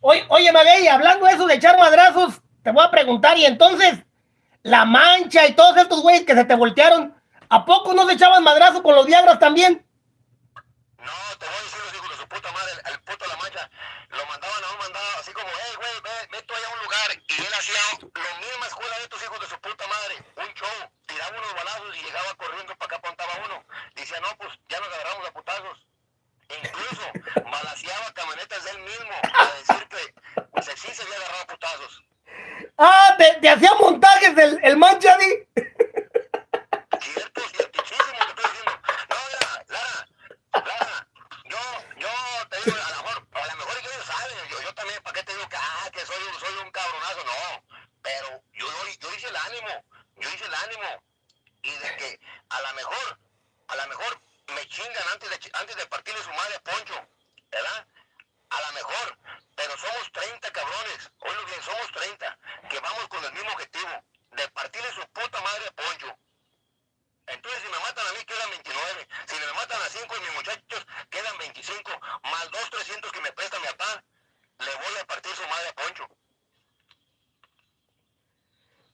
Speaker 1: Oye, oye Maguey, hablando de eso de echar madrazos, te voy a preguntar, y entonces, la mancha y todos estos güeyes que se te voltearon, ¿a poco no se echaban madrazos con los Viagras también?
Speaker 2: No, te voy a puta madre, el, el puto La Mancha, lo mandaban a un mandado así como, hey, güey, ve, ve tú allá a un lugar, y él hacía lo misma escuela de estos hijos de su puta madre, un show, tiraba unos balazos y llegaba corriendo para acá, apuntaba uno. Decía, no, pues ya nos agarramos a putazos. E incluso balaseaba camionetas de él mismo a decir que pues, sí se había agarrado a putazos.
Speaker 1: Ah, te, te hacía montajes el, el mancha.
Speaker 2: Cierto, ciertísimo, te estoy diciendo. No, Lara, Lara, Lara, yo, yo te digo, a lo mejor, a lo mejor ellos saben, yo, yo también, ¿para qué te digo que, ah, que soy, soy un cabronazo? No, pero yo, yo hice el ánimo, yo hice el ánimo. Y de que a lo mejor, a lo mejor me chingan antes de, antes de partirle su madre a Poncho, ¿verdad? A lo mejor, pero somos 30 cabrones, oílo bien, somos 30, que vamos con el mismo objetivo, de partirle su puta madre a Poncho. Entonces, si me matan a mí, quedan 29. Si me matan a 5 de mis muchachos, quedan 25. Más 2, 300 que me presta mi papá, le voy a partir su madre a Poncho.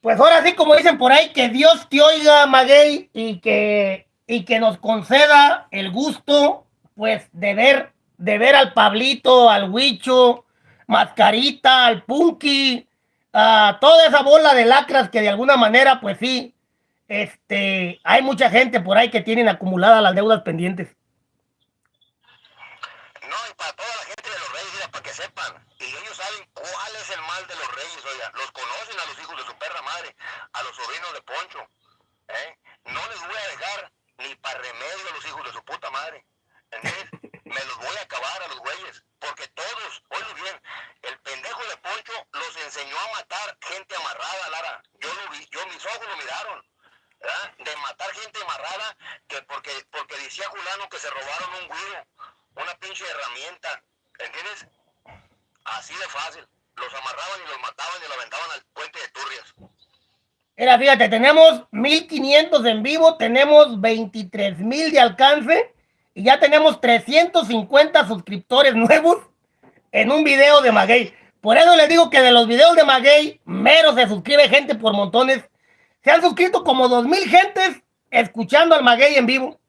Speaker 1: Pues ahora sí, como dicen por ahí, que Dios te oiga, Maguey, y que, y que nos conceda el gusto, pues, de ver, de ver al Pablito, al Huicho, Mascarita, al Punky, a toda esa bola de lacras que de alguna manera, pues sí, este, hay mucha gente por ahí que tienen acumuladas las deudas pendientes.
Speaker 2: No, y para toda la gente de los reyes, mira, para que sepan, y ellos saben cuál es el mal de los reyes, oiga, los conocen a los hijos de su perra madre, a los sobrinos de Poncho, ¿eh? No les voy a dejar ni para remedio a los hijos de su puta madre, ¿entiendes? Me los voy a acabar a los güeyes, porque todos, oye bien, el pendejo de Poncho los enseñó a matar gente amarrada, Lara, yo lo vi, yo mis ojos lo miraron, ¿verdad? De matar gente amarrada, que porque, porque decía Julano que se robaron un guiro, una pinche herramienta, ¿entiendes? Así de fácil. Los amarraban y los mataban y los aventaban al puente de Turrias.
Speaker 1: Mira, fíjate, tenemos 1500 en vivo, tenemos 23 mil de alcance y ya tenemos 350 suscriptores nuevos en un video de Maguey. Por eso les digo que de los videos de Maguey, mero se suscribe gente por montones. Se han suscrito como 2000 gentes escuchando al Maguey en vivo.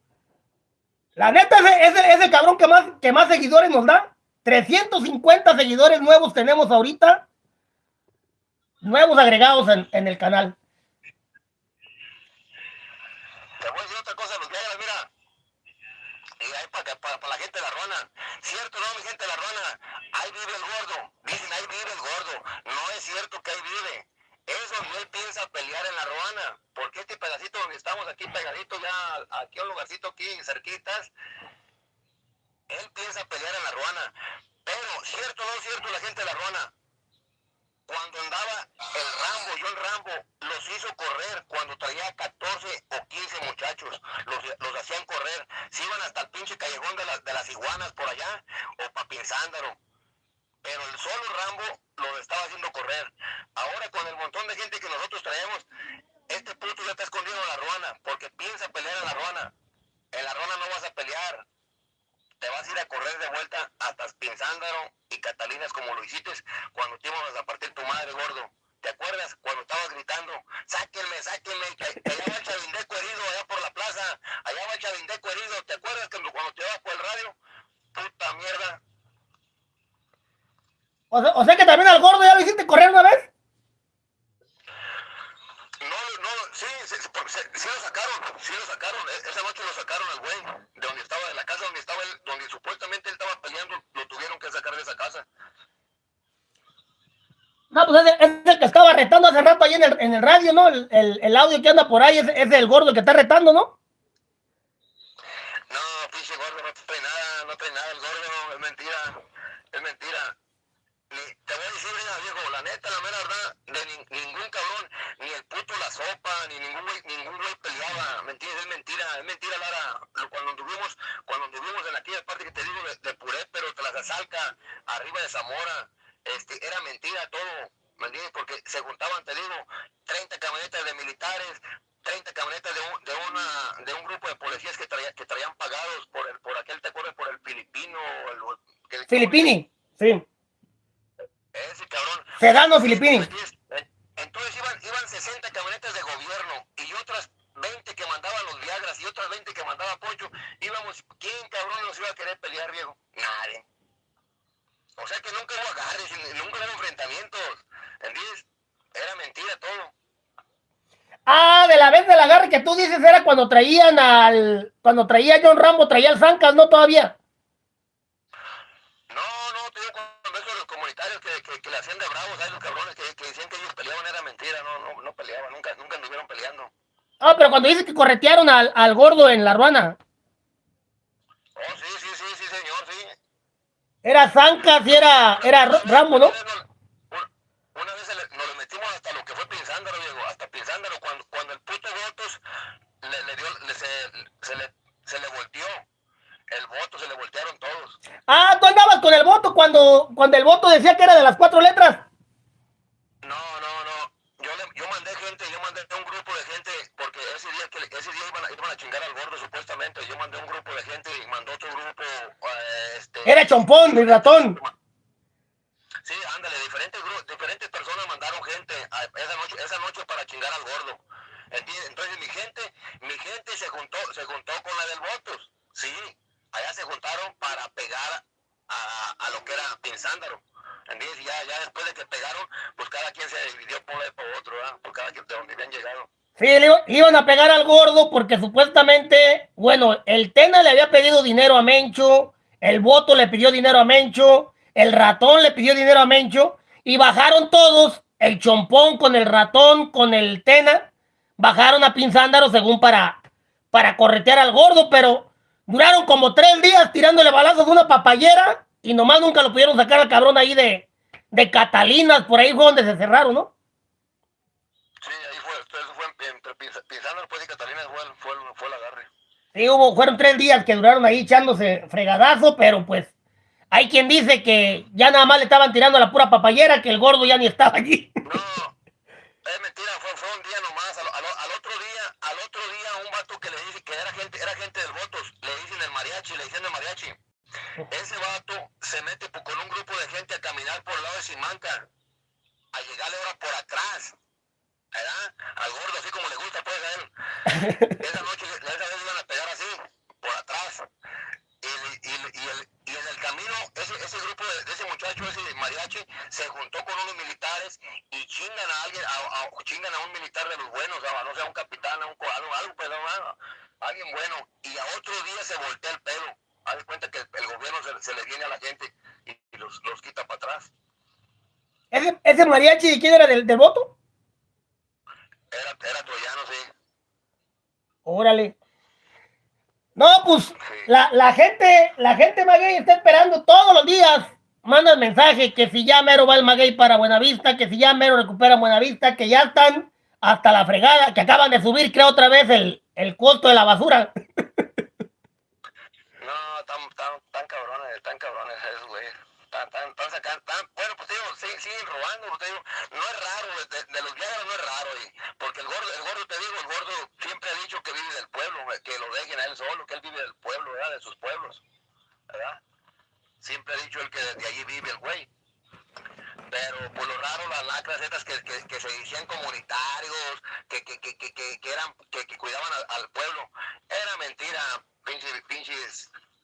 Speaker 1: La neta, ese, ese, cabrón que más, que más seguidores nos da. 350 seguidores nuevos tenemos ahorita. Nuevos agregados en, en el canal.
Speaker 2: Te voy a decir otra cosa, los Viagras, mira. Y ahí para, para, para la gente de la ruana. ¿Cierto no, mi gente de la ruana? Ahí vive el gordo. Dicen, ahí vive el gordo. No es cierto que ahí vive. Es donde él piensa pelear en la ruana. Porque este pedacito donde estamos aquí pegadito ya, aquí un lugarcito aquí cerquitas, él piensa pelear en la ruana. Pero, cierto no es cierto, la gente de la ruana, cuando andaba el Rambo, John Rambo, los hizo correr cuando traía 14 o 15 muchachos, los, los hacían correr, se iban hasta el pinche callejón de, las de las iguanas por allá, o Papinzándaro. Pero el solo Rambo lo estaba haciendo correr. Ahora con el montón de gente que nosotros traemos, este puto ya está escondido en la ruana, porque piensa pelear en la ruana. En la ruana no vas a pelear, te vas a ir a correr de vuelta hasta Pinzándaro y Catalinas como lo hiciste cuando te íbamos a partir tu madre, gordo. ¿Te acuerdas cuando estabas gritando, sáquenme, sáquenme, que, allá va el chavindeco herido, allá por la plaza, allá va el chavindeco herido, ¿te acuerdas que cuando te ibas por el radio? Puta mierda.
Speaker 1: O sea, o sea que también al gordo ya lo hiciste correr una vez.
Speaker 2: No, sí, sí, lo sacaron, sí lo sacaron, e- esa noche lo sacaron al güey, de donde estaba, de la casa donde estaba él, donde supuestamente él estaba peleando, lo tuvieron que sacar de esa casa.
Speaker 1: No, pues es, es el que estaba retando hace rato ahí en el, en el radio, ¿no? El, el, el audio que anda por ahí es, es el gordo que está retando, ¿no?
Speaker 2: No, pinche gordo, no trae nada, no trae nada el gordo, es mentira, es mentira. Ni, te voy a decir, viejo, la neta, la mera verdad, de nin- ningún cabrón, ni el puto la sopa, ni ningún güey, ningún güey peleaba, ¿me entiendes? Es mentira, es mentira, Lara. Cuando anduvimos, cuando anduvimos en aquella parte que te digo de, de Puré, pero te las asalca, arriba de Zamora, este, era mentira todo, ¿me entiendes? Porque se juntaban, te digo, 30 camionetas de militares, 30 camionetas de un, de una, de un grupo de policías que, traía, que traían pagados por el, por aquel, ¿te acuerdas? Por el filipino, el, el-
Speaker 1: Filipini, sí.
Speaker 2: ese cabrón.
Speaker 1: Filipini.
Speaker 2: Entonces iban, iban 60 camionetas de gobierno y otras 20 que mandaban los Viagras y otras 20 que mandaba Poncho. Íbamos, ¿quién cabrón nos iba a querer pelear, viejo? Nadie. O sea que nunca hubo agarres, nunca hubo enfrentamientos. ¿Entiendes? Era mentira todo.
Speaker 1: Ah, de la vez del agarre que tú dices era cuando traían al. Cuando traía John Rambo, traía al Zancas, ¿no? Todavía.
Speaker 2: Peleaban, nunca, nunca anduvieron peleando.
Speaker 1: Ah, pero cuando dices que corretearon al, al gordo en la ruana,
Speaker 2: Oh, sí, sí, sí, sí, señor, sí.
Speaker 1: era Zancas y era, era Ra- Rambo, ¿no?
Speaker 2: Una vez nos le metimos hasta lo que fue Pinzándaro, Diego, hasta Pinzándaro, cuando, cuando el puto Votos le, le dio, le- se, se le, se le volteó. El voto se le voltearon todos.
Speaker 1: Ah, tú andabas con el voto cuando, cuando el voto decía que era de las cuatro letras.
Speaker 2: No, no, no. Yo, le, yo mandé gente, yo mandé un grupo de gente, porque ese día que ese día iban a, iban a chingar al gordo supuestamente. Yo mandé un grupo de gente y mandó otro grupo. eh, este,
Speaker 1: Era Chompón, mi ratón.
Speaker 2: Sí, ándale, diferentes diferentes personas mandaron gente a- esa noche, esa noche para chingar al gordo. Entonces mi gente, mi gente se juntó, se juntó con la del votos. Sí, allá se juntaron para pegar a, a lo que era Pinzándaro. ¿Entiendes? Y ya, ya después de que pegaron, pues cada quien se dividió por por otro, ¿verdad? Por cada quien de donde habían llegado.
Speaker 1: Sí, le iban a pegar al gordo porque supuestamente, bueno, el Tena le había pedido dinero a Mencho, el voto le pidió dinero a Mencho, el ratón le pidió dinero a Mencho y bajaron todos, el chompón con el ratón, con el Tena, bajaron a Pinzándaro según para, para corretear al gordo, pero duraron como tres días tirándole balazos de una papayera y nomás nunca lo pudieron sacar al cabrón ahí de, de Catalinas, por ahí fue donde se cerraron, ¿no?
Speaker 2: Sí, ahí fue, eso fue entre Pinz- Pinzándaro pues, y Catalina fue, el- fue, el- fue el agarre.
Speaker 1: Sí, hubo, fueron tres días que duraron ahí echándose fregadazo, pero pues hay quien dice que ya nada más le estaban tirando la pura papayera, que el gordo ya ni estaba allí.
Speaker 2: No, es mentira, fue, fue un día nomás. Al, al- al otro día, al otro día, un vato que le dice que era gente, era gente del votos, le dicen el mariachi, le dicen el mariachi. Ese vato se mete con un grupo de gente a caminar por el lado de Simanca, a llegarle ahora por atrás. ¿Verdad? Al gordo, así como le gusta, pues a él. Esa noche, esa vez iban a pegar así, por atrás. Y, el- y, el- y, el- y en el camino, ese, grupo de, de ese muchacho, ese mariachi, se juntó con unos militares y chingan a alguien, a, a- chingan a un militar de los buenos, a, no sé, a un capitán, a un algo, algo, pues, no, alguien bueno. Y a otro día se voltea el pelo haz cuenta que el, gobierno se, le viene a la gente y, los, los, quita para atrás.
Speaker 1: ¿Ese, ese mariachi de quién era del, del voto?
Speaker 2: Era, era troyano, sí.
Speaker 1: Órale. No, pues la, la, gente, la gente maguey está esperando todos los días. Manda el mensaje que si ya mero va el maguey para Buenavista, que si ya mero recupera Buenavista, que ya están hasta la fregada, que acaban de subir, creo, otra vez el, el costo de la basura.
Speaker 2: No, tan, tan, tan cabrones, tan cabrones esos, güey. Tan, tan, tan digo, siguen, robando, no es raro, de, los viajes no es raro, y, porque el gordo, el gordo, te digo, el gordo siempre ha dicho que vive del pueblo, que lo dejen a él solo, que él vive del pueblo, ¿verdad? De sus pueblos, ¿verdad? Siempre ha dicho él que desde allí vive el güey pero por lo raro las lacras estas que, que, que se decían comunitarios, que, que, que, que, eran, que, cuidaban al, pueblo, era mentira, pinches, pinches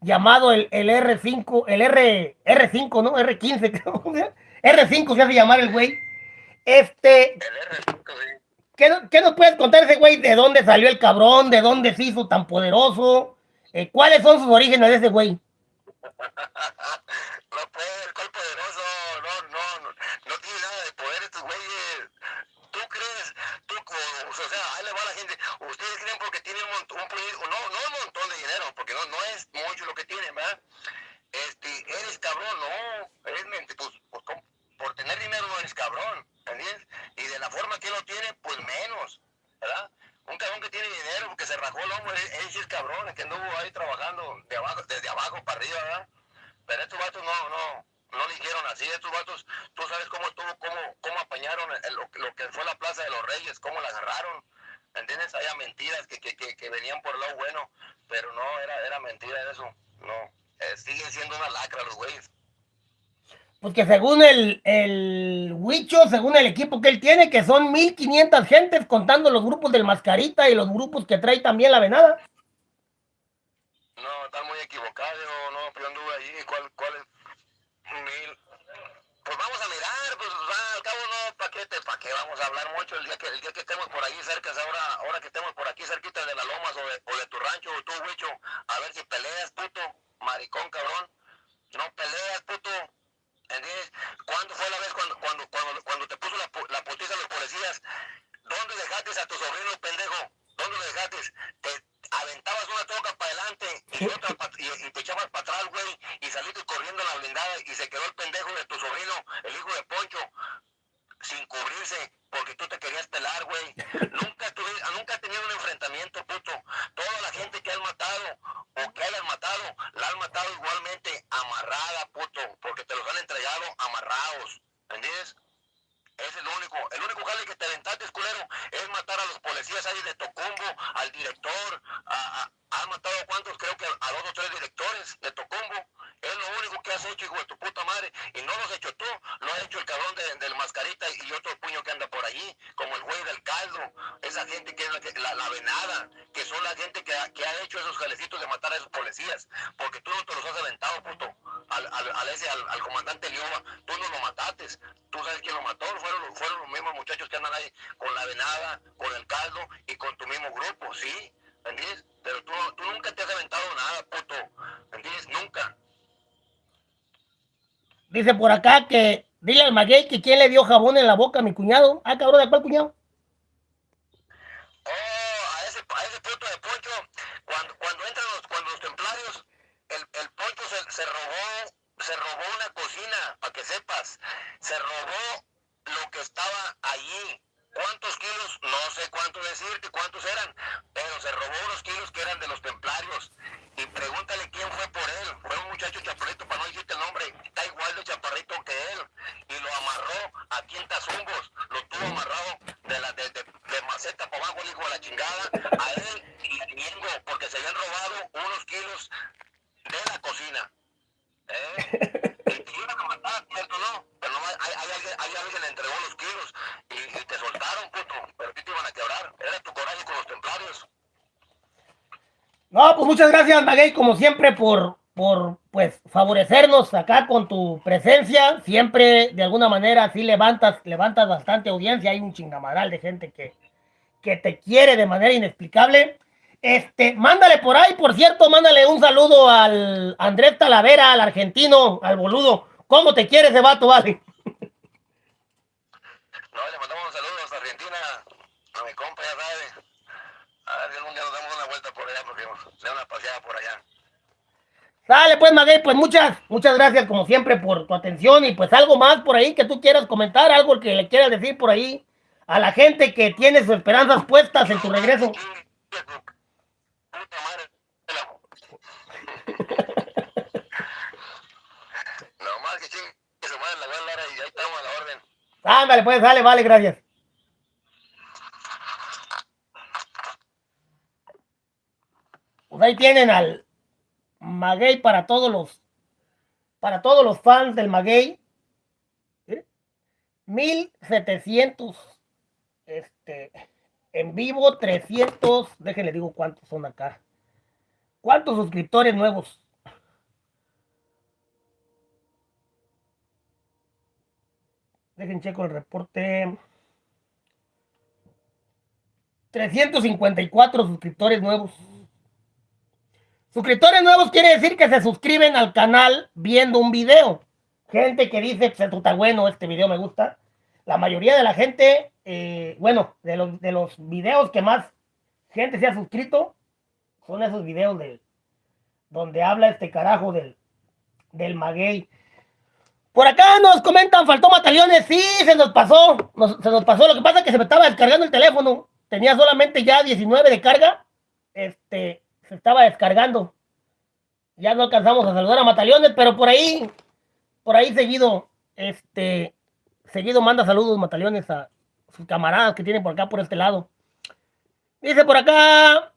Speaker 1: llamado el, el R5, el R, R5, ¿no? R15, creo. R5 se hace llamar el güey. Este. ¿qué, ¿Qué nos puedes contar ese güey? ¿De dónde salió el cabrón? ¿De dónde se hizo tan poderoso? Eh, ¿Cuáles son sus orígenes de ese güey?
Speaker 2: no puede, ¿cuál poderoso? No, no, no, no tiene nada de poder estos güeyes. ¿Tú crees? Tú, o sea, ahí le va la Ustedes creen porque tienen un un, no, no un montón de dinero, porque no, no es mucho lo que tienen, ¿verdad? Este, eres cabrón, no, eres mente, pues, pues por tener dinero no eres cabrón. Y de la forma que lo tiene, pues menos, ¿verdad? Un cabrón que tiene dinero, porque se rajó el hombro, ese es cabrón, que anduvo ahí trabajando de abajo, desde abajo para arriba, ¿verdad? Pero estos vatos no, no, no lo hicieron así. Estos vatos, tú sabes cómo estuvo, cómo, cómo apañaron lo, que fue la Plaza de los Reyes, cómo la agarraron. ¿Entiendes? Había mentiras que, que, que, venían por el lado bueno, pero no, era, era mentira eso. No, eh, siguen siendo una lacra los güeyes.
Speaker 1: Porque según el, el Huicho, según el equipo que él tiene, que son 1500 gentes contando los grupos del Mascarita y los grupos que trae también la venada.
Speaker 2: No, están muy equivocados, no, pero anduve ahí, ¿cuál, cuál es? Mil. Pues vamos a mirar, pues al cabo no, ¿para qué, pa vamos a hablar mucho el día que el día que estemos por ahí cerca, ahora, ahora que estemos por aquí cerquita de la lomas o de, o de tu rancho o tu huicho, a ver si peleas, puto, maricón, cabrón. No peleas, puto. ¿Entiendes? ¿Cuándo fue la vez cuando, cuando, cuando, cuando te puso la, la putiza a los policías? ¿Dónde dejaste a tu sobrino, pendejo? ¿Dónde lo dejaste? Te, aventabas una troca para adelante y, otra y, te echabas para atrás, güey, y saliste corriendo a la blindada y se quedó el pendejo de tu sobrino, el hijo de Poncho, sin cubrirse porque tú te querías pelar, güey has tenido un enfrentamiento, puto. Toda la gente que has matado o que hayan matado, la han matado igualmente amarrada, puto, porque te los han entregado amarrados. ¿Entiendes? Es el único, el único jale que te aventaste, culero, es matar a los policías ahí de Tocumbo, al director, a, a, has matado a cuántos, creo que a dos o tres directores de Tocumbo. Es lo único que has hecho, hijo de tu puta madre. Y no lo has hecho tú, lo ha hecho el cabrón del mascarita y otro puño que anda por allí, como el güey del caldo. Esa gente que es la, la, venada, que son la gente que ha, que ha hecho esos jalecitos de matar a esos policías. Porque tú no te los has aventado, puto. Al, al, ese, al, al comandante Lioma, tú no lo mataste. Tú sabes quién lo mató, fueron, fueron los mismos muchachos que andan ahí con la venada, con el caldo y con tu mismo grupo, ¿sí? ¿Entiendes? Pero tú, tú nunca te has aventado nada, puto. ¿Entiendes? Nunca.
Speaker 1: Dice por acá que dile al maguey que quién le dio jabón en la boca a mi cuñado. Ah, cabrón, ¿de cuál cuñado?
Speaker 2: Oh, a ese, a ese puto de Poncho, cuando, cuando entran los, cuando los templarios, el, el Poncho se, se robó, se robó una cocina, para que sepas. Se robó lo que estaba allí. ¿Cuántos kilos? No sé cuánto decirte, cuántos eran, pero se robó unos kilos que eran de los templarios. Y pregúntale quién fue por él. Fue un muchacho chaparrito, para no decirte el nombre, está igual de chaparrito que él. Y lo amarró aquí en Tazumbos, lo tuvo amarrado de, la, de, de, maceta para abajo, el hijo de la chingada, a él y a Ñengo, porque se habían robado unos kilos de la cocina. ¿Eh? Y te iban a matar, ¿cierto? alguien, hay alguien entregó los kilos y, y, te soltaron, puto, pero ti te iban a quebrar. Era tu coraje con los templarios.
Speaker 1: No, pues Maguey, como siempre, por, por pues favorecernos acá con tu presencia. Siempre, de alguna manera, sí levantas, levantas bastante audiencia. Hay un chingamaral de gente que, que te quiere de manera inexplicable. Este, mándale por ahí, por cierto, mándale un saludo al Andrés Talavera, al argentino, al boludo. ¿Cómo te quiere ese vato, vale?
Speaker 2: No, le mandamos un saludo a Argentina, a mi compa, ya sabe. A ver si algún día nos damos una vuelta por se una paseada por allá.
Speaker 1: Dale, pues, Maguey, pues muchas, muchas gracias como siempre por tu atención y pues algo más por ahí que tú quieras comentar, algo que le quieras decir por ahí a la gente que tiene sus esperanzas puestas en tu regreso. Ándale, pues, dale, vale, gracias. Pues ahí tienen al Maguey para todos los para todos los fans del Maguey. ¿Eh? 1700 este en vivo 300, déjenle digo cuántos son acá. ¿Cuántos suscriptores nuevos? Dejen checo el reporte. 354 suscriptores nuevos. Suscriptores nuevos quiere decir que se suscriben al canal viendo un video. Gente que dice, pues está bueno, este video me gusta. La mayoría de la gente, eh, bueno, de los, de los videos que más gente se ha suscrito, son esos videos de donde habla este carajo del, del maguey. Por acá nos comentan, faltó mataleones. Sí, se nos pasó. se nos pasó. Lo que pasa es que se me estaba descargando el teléfono. Tenía solamente ya 19 de carga. Este, se estaba descargando. Ya no alcanzamos a saludar a Mataleones, pero por ahí, por ahí seguido, este, seguido manda saludos Mataleones a sus camaradas que tienen por acá, por este lado. Dice por acá.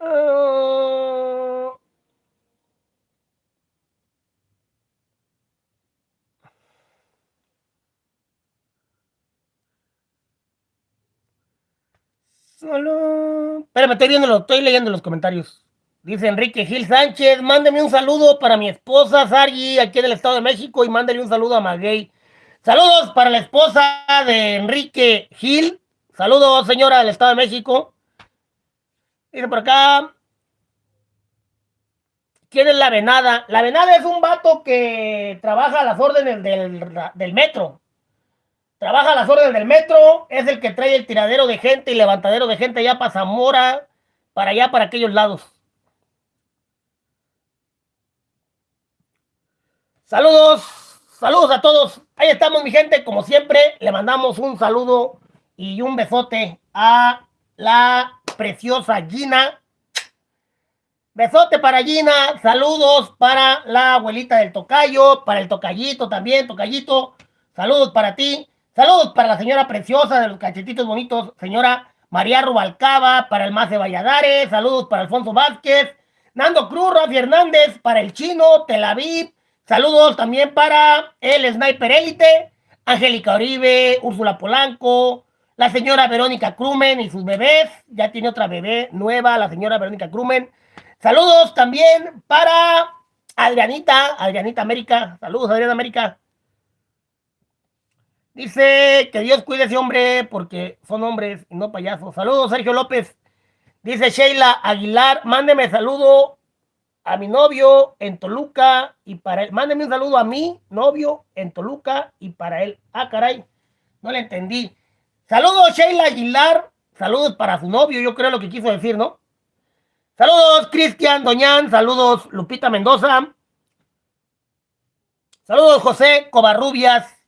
Speaker 1: Uh, Solo. Espérame, estoy viendo, estoy leyendo los comentarios. Dice Enrique Gil Sánchez, mándeme un saludo para mi esposa Sargi, aquí en el Estado de México, y mándale un saludo a Maguey. Saludos para la esposa de Enrique Gil. Saludos, señora del Estado de México. Dice por acá. ¿Quién es la venada? La venada es un vato que trabaja a las órdenes del, del metro. Trabaja a las órdenes del metro, es el que trae el tiradero de gente y levantadero de gente allá para Zamora, para allá, para aquellos lados. Saludos, saludos a todos. Ahí estamos, mi gente. Como siempre, le mandamos un saludo y un besote a la preciosa Gina. Besote para Gina, saludos para la abuelita del tocayo, para el tocayito también, tocayito, saludos para ti. Saludos para la señora preciosa de los cachetitos bonitos, señora María Rubalcaba, para el Mace Valladares, saludos para Alfonso Vázquez, Nando Cruz, Rafi Hernández, para el chino, Tel Aviv, saludos también para el Sniper Élite, Angélica Oribe, Úrsula Polanco, la señora Verónica Crumen y sus bebés, ya tiene otra bebé nueva, la señora Verónica Crumen. Saludos también para Adrianita, Adrianita América, saludos Adriana América. Dice que Dios cuide a ese hombre porque son hombres y no payasos. Saludos, Sergio López. Dice Sheila Aguilar, mándeme saludo a mi novio en Toluca y para él. Mándeme un saludo a mi novio en Toluca y para él. Ah, caray, no le entendí. Saludos, Sheila Aguilar. Saludos para su novio, yo creo lo que quiso decir, ¿no? Saludos, Cristian Doñán. Saludos, Lupita Mendoza. Saludos, José Covarrubias.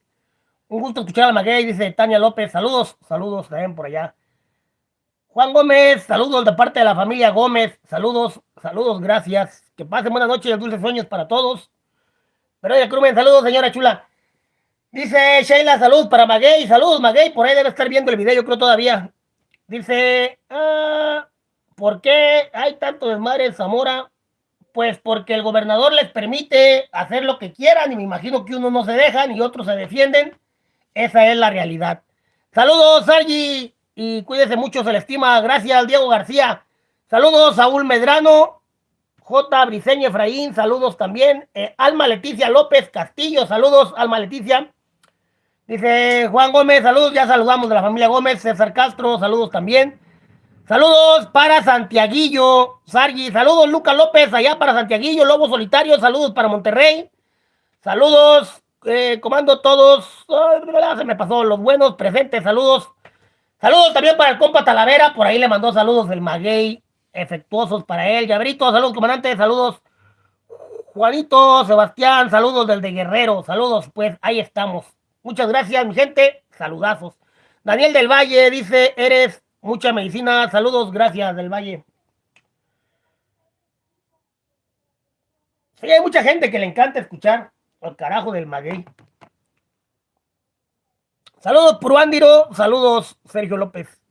Speaker 1: Un gusto escuchar a Maguey, dice Tania López. Saludos, saludos también por allá. Juan Gómez, saludos de parte de la familia Gómez. Saludos, saludos, gracias. Que pasen buenas noches y dulces sueños para todos. Pero oye, Crumen, saludos, señora chula. Dice Sheila, saludos para Maguey. Saludos, Maguey. Por ahí debe estar viendo el video, yo creo todavía. Dice, ah, ¿por qué hay tanto desmadre en Zamora? Pues porque el gobernador les permite hacer lo que quieran y me imagino que unos no se dejan y otros se defienden. Esa es la realidad. Saludos, Sargi, y cuídese mucho, se le estima. Gracias, Diego García. Saludos, Saúl Medrano, J. Briceño Efraín, saludos también. Eh, Alma Leticia López Castillo, saludos, Alma Leticia. Dice Juan Gómez, saludos, ya saludamos de la familia Gómez. César Castro, saludos también. Saludos para Santiaguillo, Sargi, saludos Luca López, allá para Santiaguillo, Lobo Solitario, saludos para Monterrey. Saludos, eh, comando todos. se me pasó los buenos presentes, saludos. Saludos también para el compa Talavera, por ahí le mandó saludos el Maguey, efectuosos para él. Llabrito, saludos comandante, saludos. Juanito, Sebastián, saludos del de Guerrero, saludos, pues ahí estamos. Muchas gracias, mi gente, saludazos. Daniel del Valle dice, eres mucha medicina, saludos, gracias del Valle. Sí, hay mucha gente que le encanta escuchar al carajo del Maguey. Saludos, Puruándiro. Saludos, Sergio López.